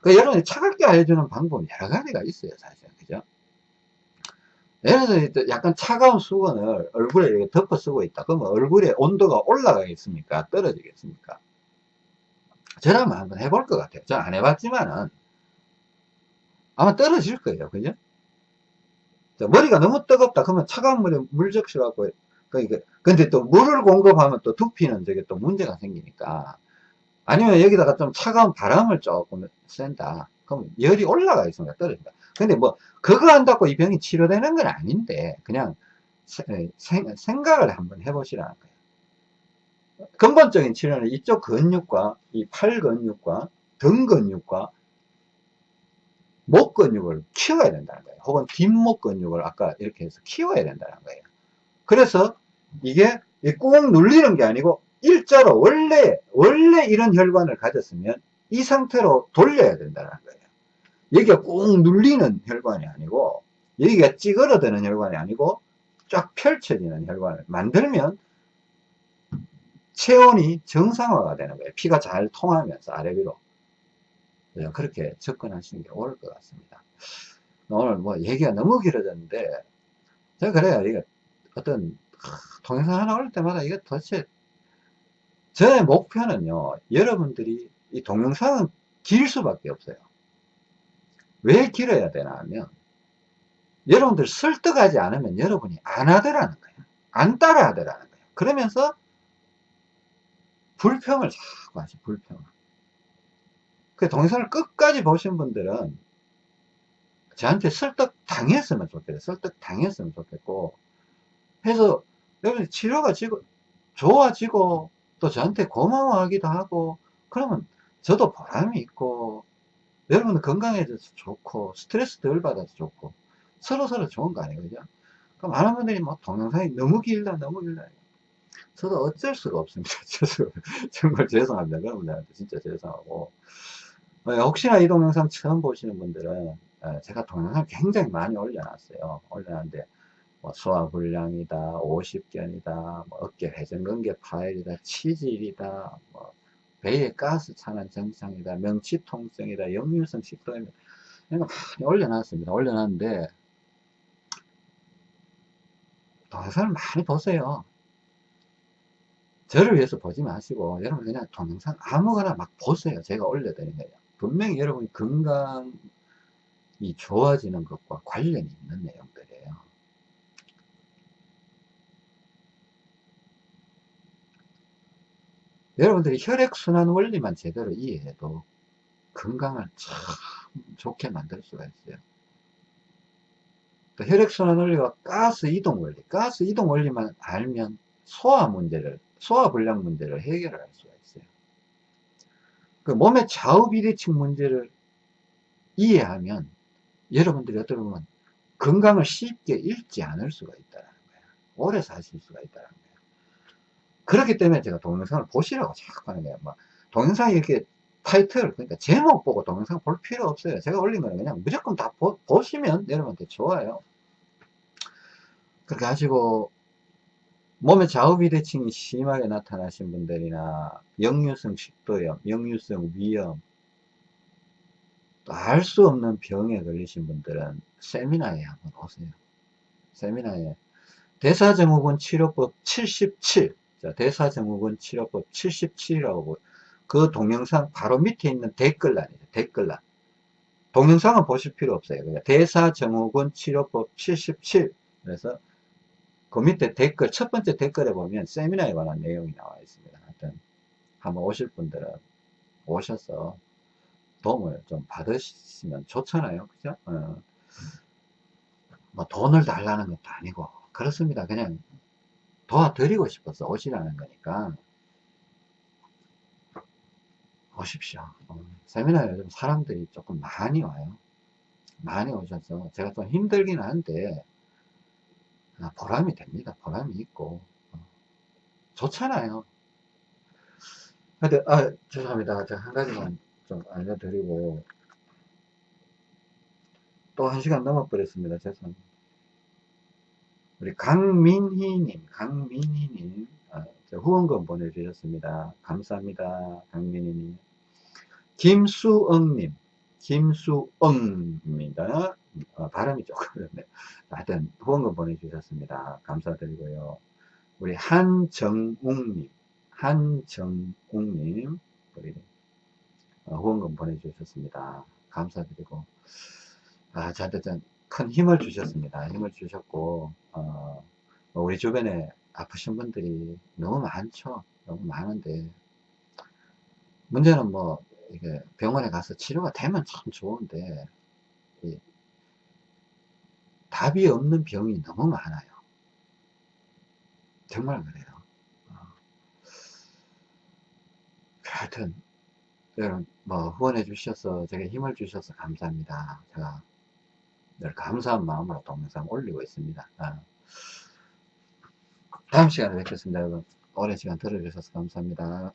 그 여러분이 차갑게 알려주는 방법 여러 가지가 있어요. 사실. 그죠? 예를 들어서 약간 차가운 수건을 얼굴에 이렇게 덮어 쓰고 있다. 그러면 얼굴에 온도가 올라가겠습니까? 떨어지겠습니까? 저라면 한번 해볼 것 같아요. 저안 해봤지만은 아마 떨어질 거예요. 그죠? 머리가 너무 뜨겁다. 그러면 차가운 물에 물 적셔갖고, 그러니까, 근데 또 물을 공급하면 또 두피는 저게 또 문제가 생기니까. 아니면 여기다가 좀 차가운 바람을 조금 쐰다. 그럼 열이 올라가 있습니다. 떨어진다. 근데 뭐, 그거 한다고 이 병이 치료되는 건 아닌데, 그냥 생, 생각을 한번 해보시라는 거예요. 근본적인 치료는 이쪽 근육과 이 팔 근육과 등 근육과 목 근육을 키워야 된다는 거예요. 혹은 뒷목 근육을 아까 이렇게 해서 키워야 된다는 거예요. 그래서 이게 꾹 눌리는 게 아니고 일자로 원래 원래 이런 혈관을 가졌으면 이 상태로 돌려야 된다는 거예요. 여기가 꾹 눌리는 혈관이 아니고 여기가 찌그러드는 혈관이 아니고 쫙 펼쳐지는 혈관을 만들면 체온이 정상화가 되는 거예요. 피가 잘 통하면서 아래 위로. 네, 그렇게 접근하시는 게 옳을 것 같습니다. 오늘 뭐 얘기가 너무 길어졌는데 제가 그래요. 이게 어떤 동영상 하나 올릴 때마다 이게 도대체 저의 목표는요. 여러분들이 이 동영상은 길 수밖에 없어요. 왜 길어야 되나 하면 여러분들 설득하지 않으면 여러분이 안 하더라는 거예요. 안 따라 하더라는 거예요. 그러면서 불평을 자꾸 하시 불평을. 그 동영상을 끝까지 보신 분들은 저한테 설득 당했으면 좋겠어요. 설득 당했으면 좋겠고 해서 여러분 치료가 지고 좋아지고 또 저한테 고마워하기도 하고 그러면 저도 보람이 있고 여러분 건강해져서 좋고 스트레스 덜 받아서 좋고 서로 서로 좋은 거 아니에요 그죠? 그럼 많은 분들이 뭐 동영상이 너무 길다 너무 길다. 저도 어쩔 수가 없습니다. [LAUGHS] 정말 죄송합니다. 여러분들한테 진짜 죄송하고. 어, 혹시나 이 동영상 처음 보시는 분들은 어, 제가 동영상 굉장히 많이 올려놨어요. 올려놨는데 뭐 소화불량이다, 50견이다, 뭐 어깨 회전근개 파열이다, 치질이다, 뭐 배에 가스 차는 증상이다, 명치통증이다, 역류성 식도염이다. 이거 많이 올려놨습니다. 올려놨는데 동영상을 많이 보세요. 저를 위해서 보지 마시고 여러분 그냥 동영상 아무거나 막 보세요. 제가 올려드린 거예요. 분명히 여러분 건강이 좋아지는 것과 관련이 있는 내용들이에요. 여러분들이 혈액순환 원리만 제대로 이해해도 건강을 참 좋게 만들 수가 있어요. 또 혈액순환 원리와 가스 이동 원리, 가스 이동 원리만 알면 소화 문제를, 소화 불량 문제를 해결할 수가 그 몸의 좌우 비대칭 문제를 이해하면 여러분들이 어떻게 보면 건강을 쉽게 잃지 않을 수가 있다는 거예요. 오래 사실 수가 있다는 거예요. 그렇기 때문에 제가 동영상을 보시라고 자꾸 하는 거예요. 막 동영상이 이렇게 타이틀, 그러니까 제목 보고 동영상 볼 필요 없어요. 제가 올린 거는 그냥 무조건 다 보, 시면 여러분한테 좋아요. 그렇게 하시고 몸의 좌우비대칭이 심하게 나타나신 분들이나 역류성 식도염, 역류성 위염, 또알수 없는 병에 걸리신 분들은 세미나에 한번 오세요. 세미나에 대사증후군 치료법 77, 자, 대사증후군 치료법 77이라고 그 동영상 바로 밑에 있는 댓글란이죠. 댓글란. 동영상은 보실 필요 없어요. 대사증후군 치료법 77. 그래서 그 밑에 댓글, 첫 번째 댓글에 보면 세미나에 관한 내용이 나와 있습니다. 하여튼, 한번 오실 분들은 오셔서 도움을 좀 받으시면 좋잖아요. 그죠? 어. 뭐 돈을 달라는 것도 아니고, 그렇습니다. 그냥 도와드리고 싶어서 오시라는 거니까. 오십시오. 어. 세미나에 요즘 사람들이 조금 많이 와요. 많이 오셔서 제가 좀 힘들긴 한데, 아, 보람이 됩니다. 보람이 있고 어, 좋잖아요. 근데 아 죄송합니다. 제가 한 가지만 좀 알려드리고 또 한 시간 넘어버렸습니다. 죄송합니다. 우리 강민희님, 강민희님, 아, 후원금 보내주셨습니다. 감사합니다. 강민희님. 김수엉님, 김수엉입니다. 어, 발음이 조금 그렇네. 하여튼 후원금 보내주셨습니다. 감사드리고요. 우리 한정웅님, 한정웅님, 우리 어, 후원금 보내주셨습니다. 감사드리고, 아, 저한테 큰 힘을 주셨습니다. 힘을 주셨고, 어, 뭐 우리 주변에 아프신 분들이 너무 많죠. 너무 많은데, 문제는 뭐, 이게 병원에 가서 치료가 되면 참 좋은데, 답이 없는 병이 너무 많아요. 정말 그래요. 어. 하여튼, 여러분, 뭐, 후원해 주셔서, 제게 힘을 주셔서 감사합니다. 제가 늘 감사한 마음으로 동영상 올리고 있습니다. 아. 다음 시간에 뵙겠습니다. 여러분. 오랜 시간 들어주셔서 감사합니다.